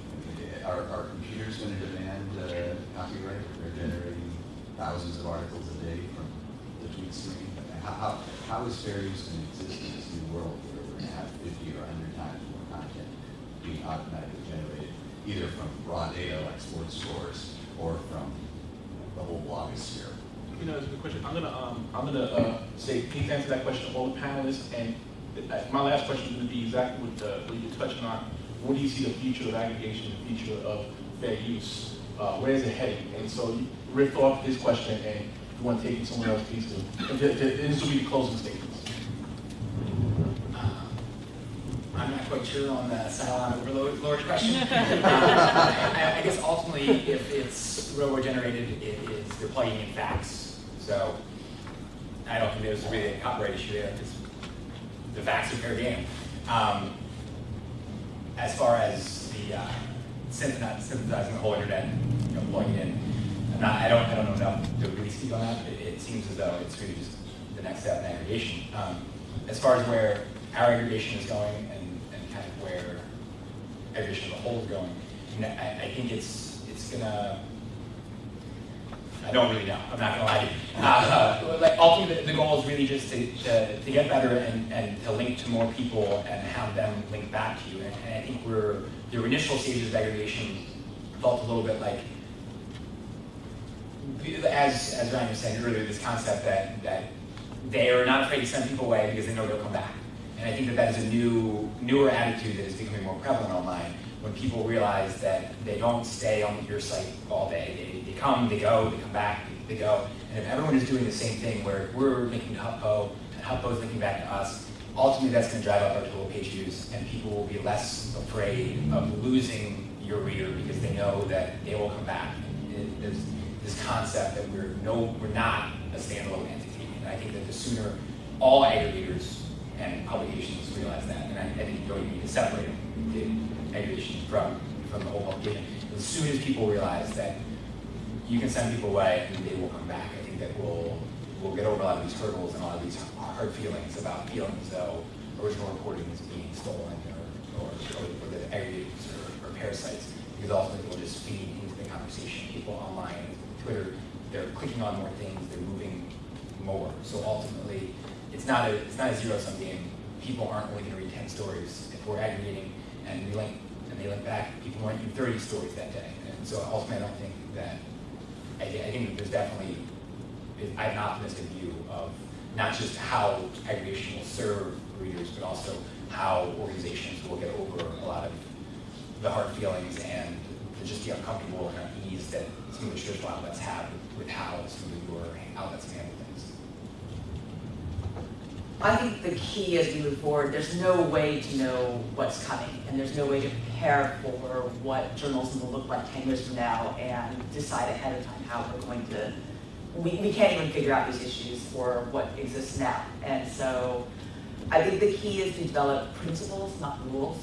Are, are computers going to demand uh, copyright? They're generating thousands of articles a day from the tweet stream. How, how, how is fair use going to exist in this new world where we're going to have 50 or 100 times more content being automatically generated, either from raw data like sports scores or from the whole blogosphere? You know, it's a good question. I'm gonna, um, I'm gonna, uh, say, please answer that question to all the panelists, and uh, my last question is gonna be exactly what, uh, what you touched on. What do you see the future of aggregation, the future of fair use? Uh, where is it heading? And so you riff off this question, and if you wanna take it somewhere else, please do. And th- th- this will be the closing statements. I'm not quite sure on the Cylon overload lower question. Uh, I, I guess ultimately, if it's robo generated, it is they're plugging in facts. So I don't think there's really a copyright issue there. Because the facts are fair game. Um, as far as the uh, synthesizing the whole internet, you know, plugging in, I'm not, I don't, I don't know enough to really speak on that. It, it seems as though it's really just the next step in aggregation. Um, as far as where our aggregation is going and, and kind of where aggregation as a whole is going, I, mean, I, I think it's it's gonna. I don't really know. I'm not gonna lie to you. Uh, like ultimately, the, goal is really just to, to, to get better and, and to link to more people and have them link back to you. And, and I think we're the initial stages of aggregation felt a little bit like as, as Ryan was saying earlier, this concept that, that they are not afraid to send people away because they know they'll come back. And I think that that is a new, newer attitude that is becoming more prevalent online, when people realize that they don't stay on your site all day. They, they come, they go, they come back, they go. And if everyone is doing the same thing where we're linking to HuffPo and HuffPo is linking back to us, ultimately that's going to drive up our total page views and people will be less afraid of losing your reader because they know that they will come back. It- There's this concept that we're no, we're not a standalone entity. And I think that the sooner all aggregators and publications realize that, and I, I think you don't even need to separate the aggregation from, from the whole publication. As soon as people realize that you can send people away and they will come back, I think that we'll, we'll get over a lot of these hurdles and a lot of these hard feelings about feeling as though original reporting is being stolen or, or, or the aggregators or, or parasites, because ultimately we'll just feed into the conversation. People online, Twitter, they're clicking on more things, they're moving more. So ultimately, it's not a, it's not a zero-sum game. People aren't only gonna read ten stories. If we're aggregating and we link, and they link back, people might read thirty stories that day. And so ultimately, I don't think that, I, I think there's definitely, I have an optimistic view of not just how aggregation will serve readers, but also how organizations will get over a lot of the hard feelings and just the uncomfortable and unease that some of the traditional outlets have with how some of your outlets handle. I think the key as we move forward, there's no way to know what's coming, and there's no way to prepare for what journalism will look like ten years from now and decide ahead of time how we're going to, we, we can't even figure out these issues for what exists now. And so I think the key is to develop principles, not rules.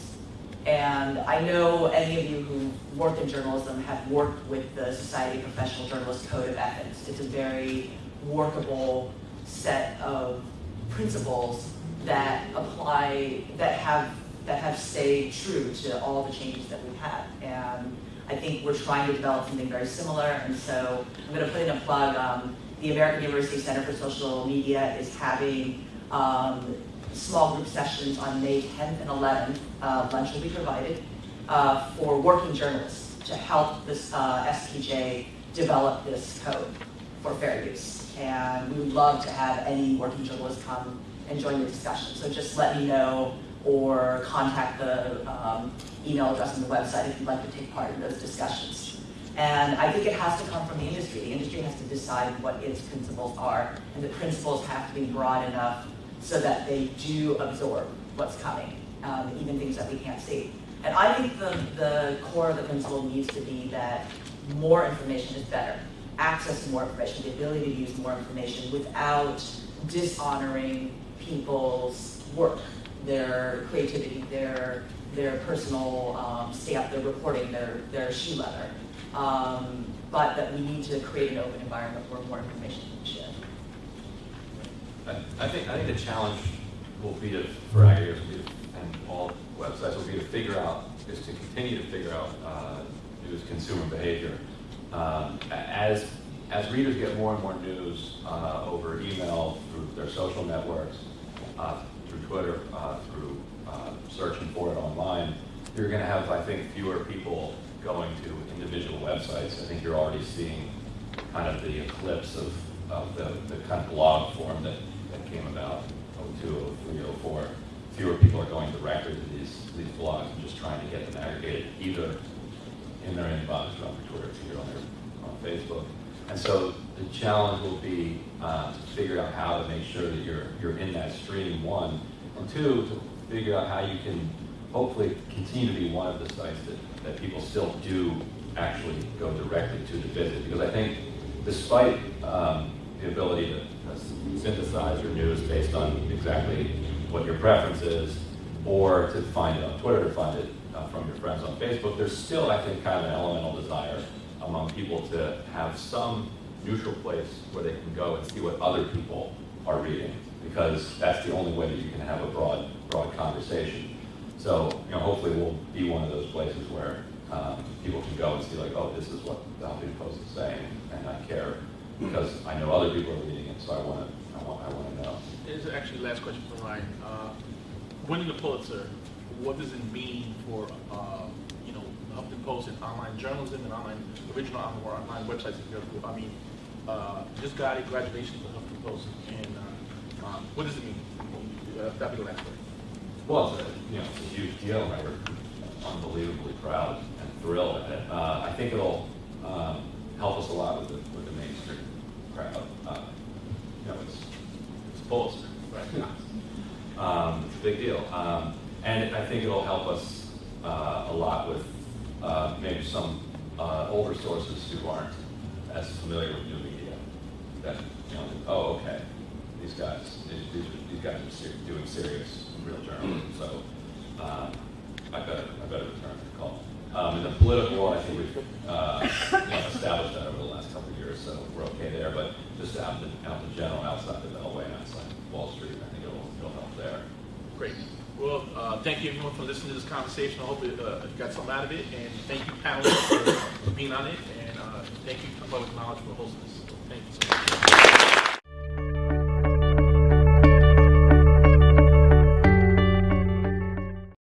And I know any of you who work in journalism have worked with the Society of Professional Journalists Code of Ethics. It's a very workable set of principles that apply, that have, that have stayed true to all the changes that we've had. And I think we're trying to develop something very similar, and so I'm gonna put in a plug, um, the American University Center for Social Media is having, um, small group sessions on May tenth and eleventh, uh, lunch will be provided, uh, for working journalists to help this, uh, SPJ develop this code for fair use. And we would love to have any working journalists come and join the discussion. So just let me know or contact the um, email address on the website if you'd like to take part in those discussions. And I think it has to come from the industry. The industry has to decide what its principles are, and the principles have to be broad enough so that they do absorb what's coming, um, even things that we can't see. And I think the, the core of the principle needs to be that more information is better. Access to more information, the ability to use more information without dishonoring people's work, their creativity, their, their personal um, stamp, their reporting, their, their shoe leather. Um, but that we need to create an open environment where more information can be shared. I I think, I think the challenge will be to, for aggregators will be to- and all websites will be to figure out, is to continue to figure out uh, news consumer behavior. Um, As, as readers get more and more news uh, over email, through their social networks, uh, through Twitter, uh, through uh, searching for it online, you're going to have, I think, fewer people going to individual websites. I think you're already seeing kind of the eclipse of, of the, the kind of blog form that, that came about, 02, 03, 04. Fewer people are going directly to these, these blogs and just trying to get them aggregated either in their inbox or on Twitter or on their, on Facebook. And so the challenge will be uh, to figure out how to make sure that you're, you're in that stream, one. And two, to figure out how you can hopefully continue to be one of the sites that, that people still do actually go directly to to visit. Because I think despite um, the ability to synthesize your news based on exactly what your preference is, or to find it on Twitter, to find it uh, from your friends on Facebook, there's still, I think, kind of an elemental desire among people to have some neutral place where they can go and see what other people are reading, because that's the only way that you can have a broad, broad conversation. So, you know, hopefully we'll be one of those places where um, people can go and see like, oh, this is what the Huffington Post is saying, and I care because I know other people are reading it, so I want to, I want, I know. This is actually the last question for Ryan. Uh, winning the Pulitzer, what does it mean for, uh, you know, the Huffington Post and online journalism and online, original online, or online websites? I mean, uh, just got a graduation from Huffington Post, and uh, uh, what does it mean? Uh, That'd be the last question. Well, it's a, you know, it's a huge deal, remember? unbelievably proud and thrilled at it. Uh, I think it'll um, help us a lot with the, with the Main Street crowd. Uh, You know, it's, it's Pulitzer, right? Um, It's a big deal. Um, And I think it'll help us uh, a lot with uh, maybe some uh, older sources who aren't as familiar with new media. That, you know, oh, okay, these guys, these, these are- guys are ser- doing serious, real journalism, so um, I better, I better return the call. Um, In the political one, I think we've uh, you know, established that over the last couple of years, so we're okay there. But just out in, out in general, outside the Beltway and outside Wall Street, I think it'll, it'll help there. Great. Well, uh, thank you everyone for listening to this conversation. I hope it, uh, you got something out of it, and thank you panelists for, for being on it, and uh, thank you Public Knowledge for hosting this. Thank you so much.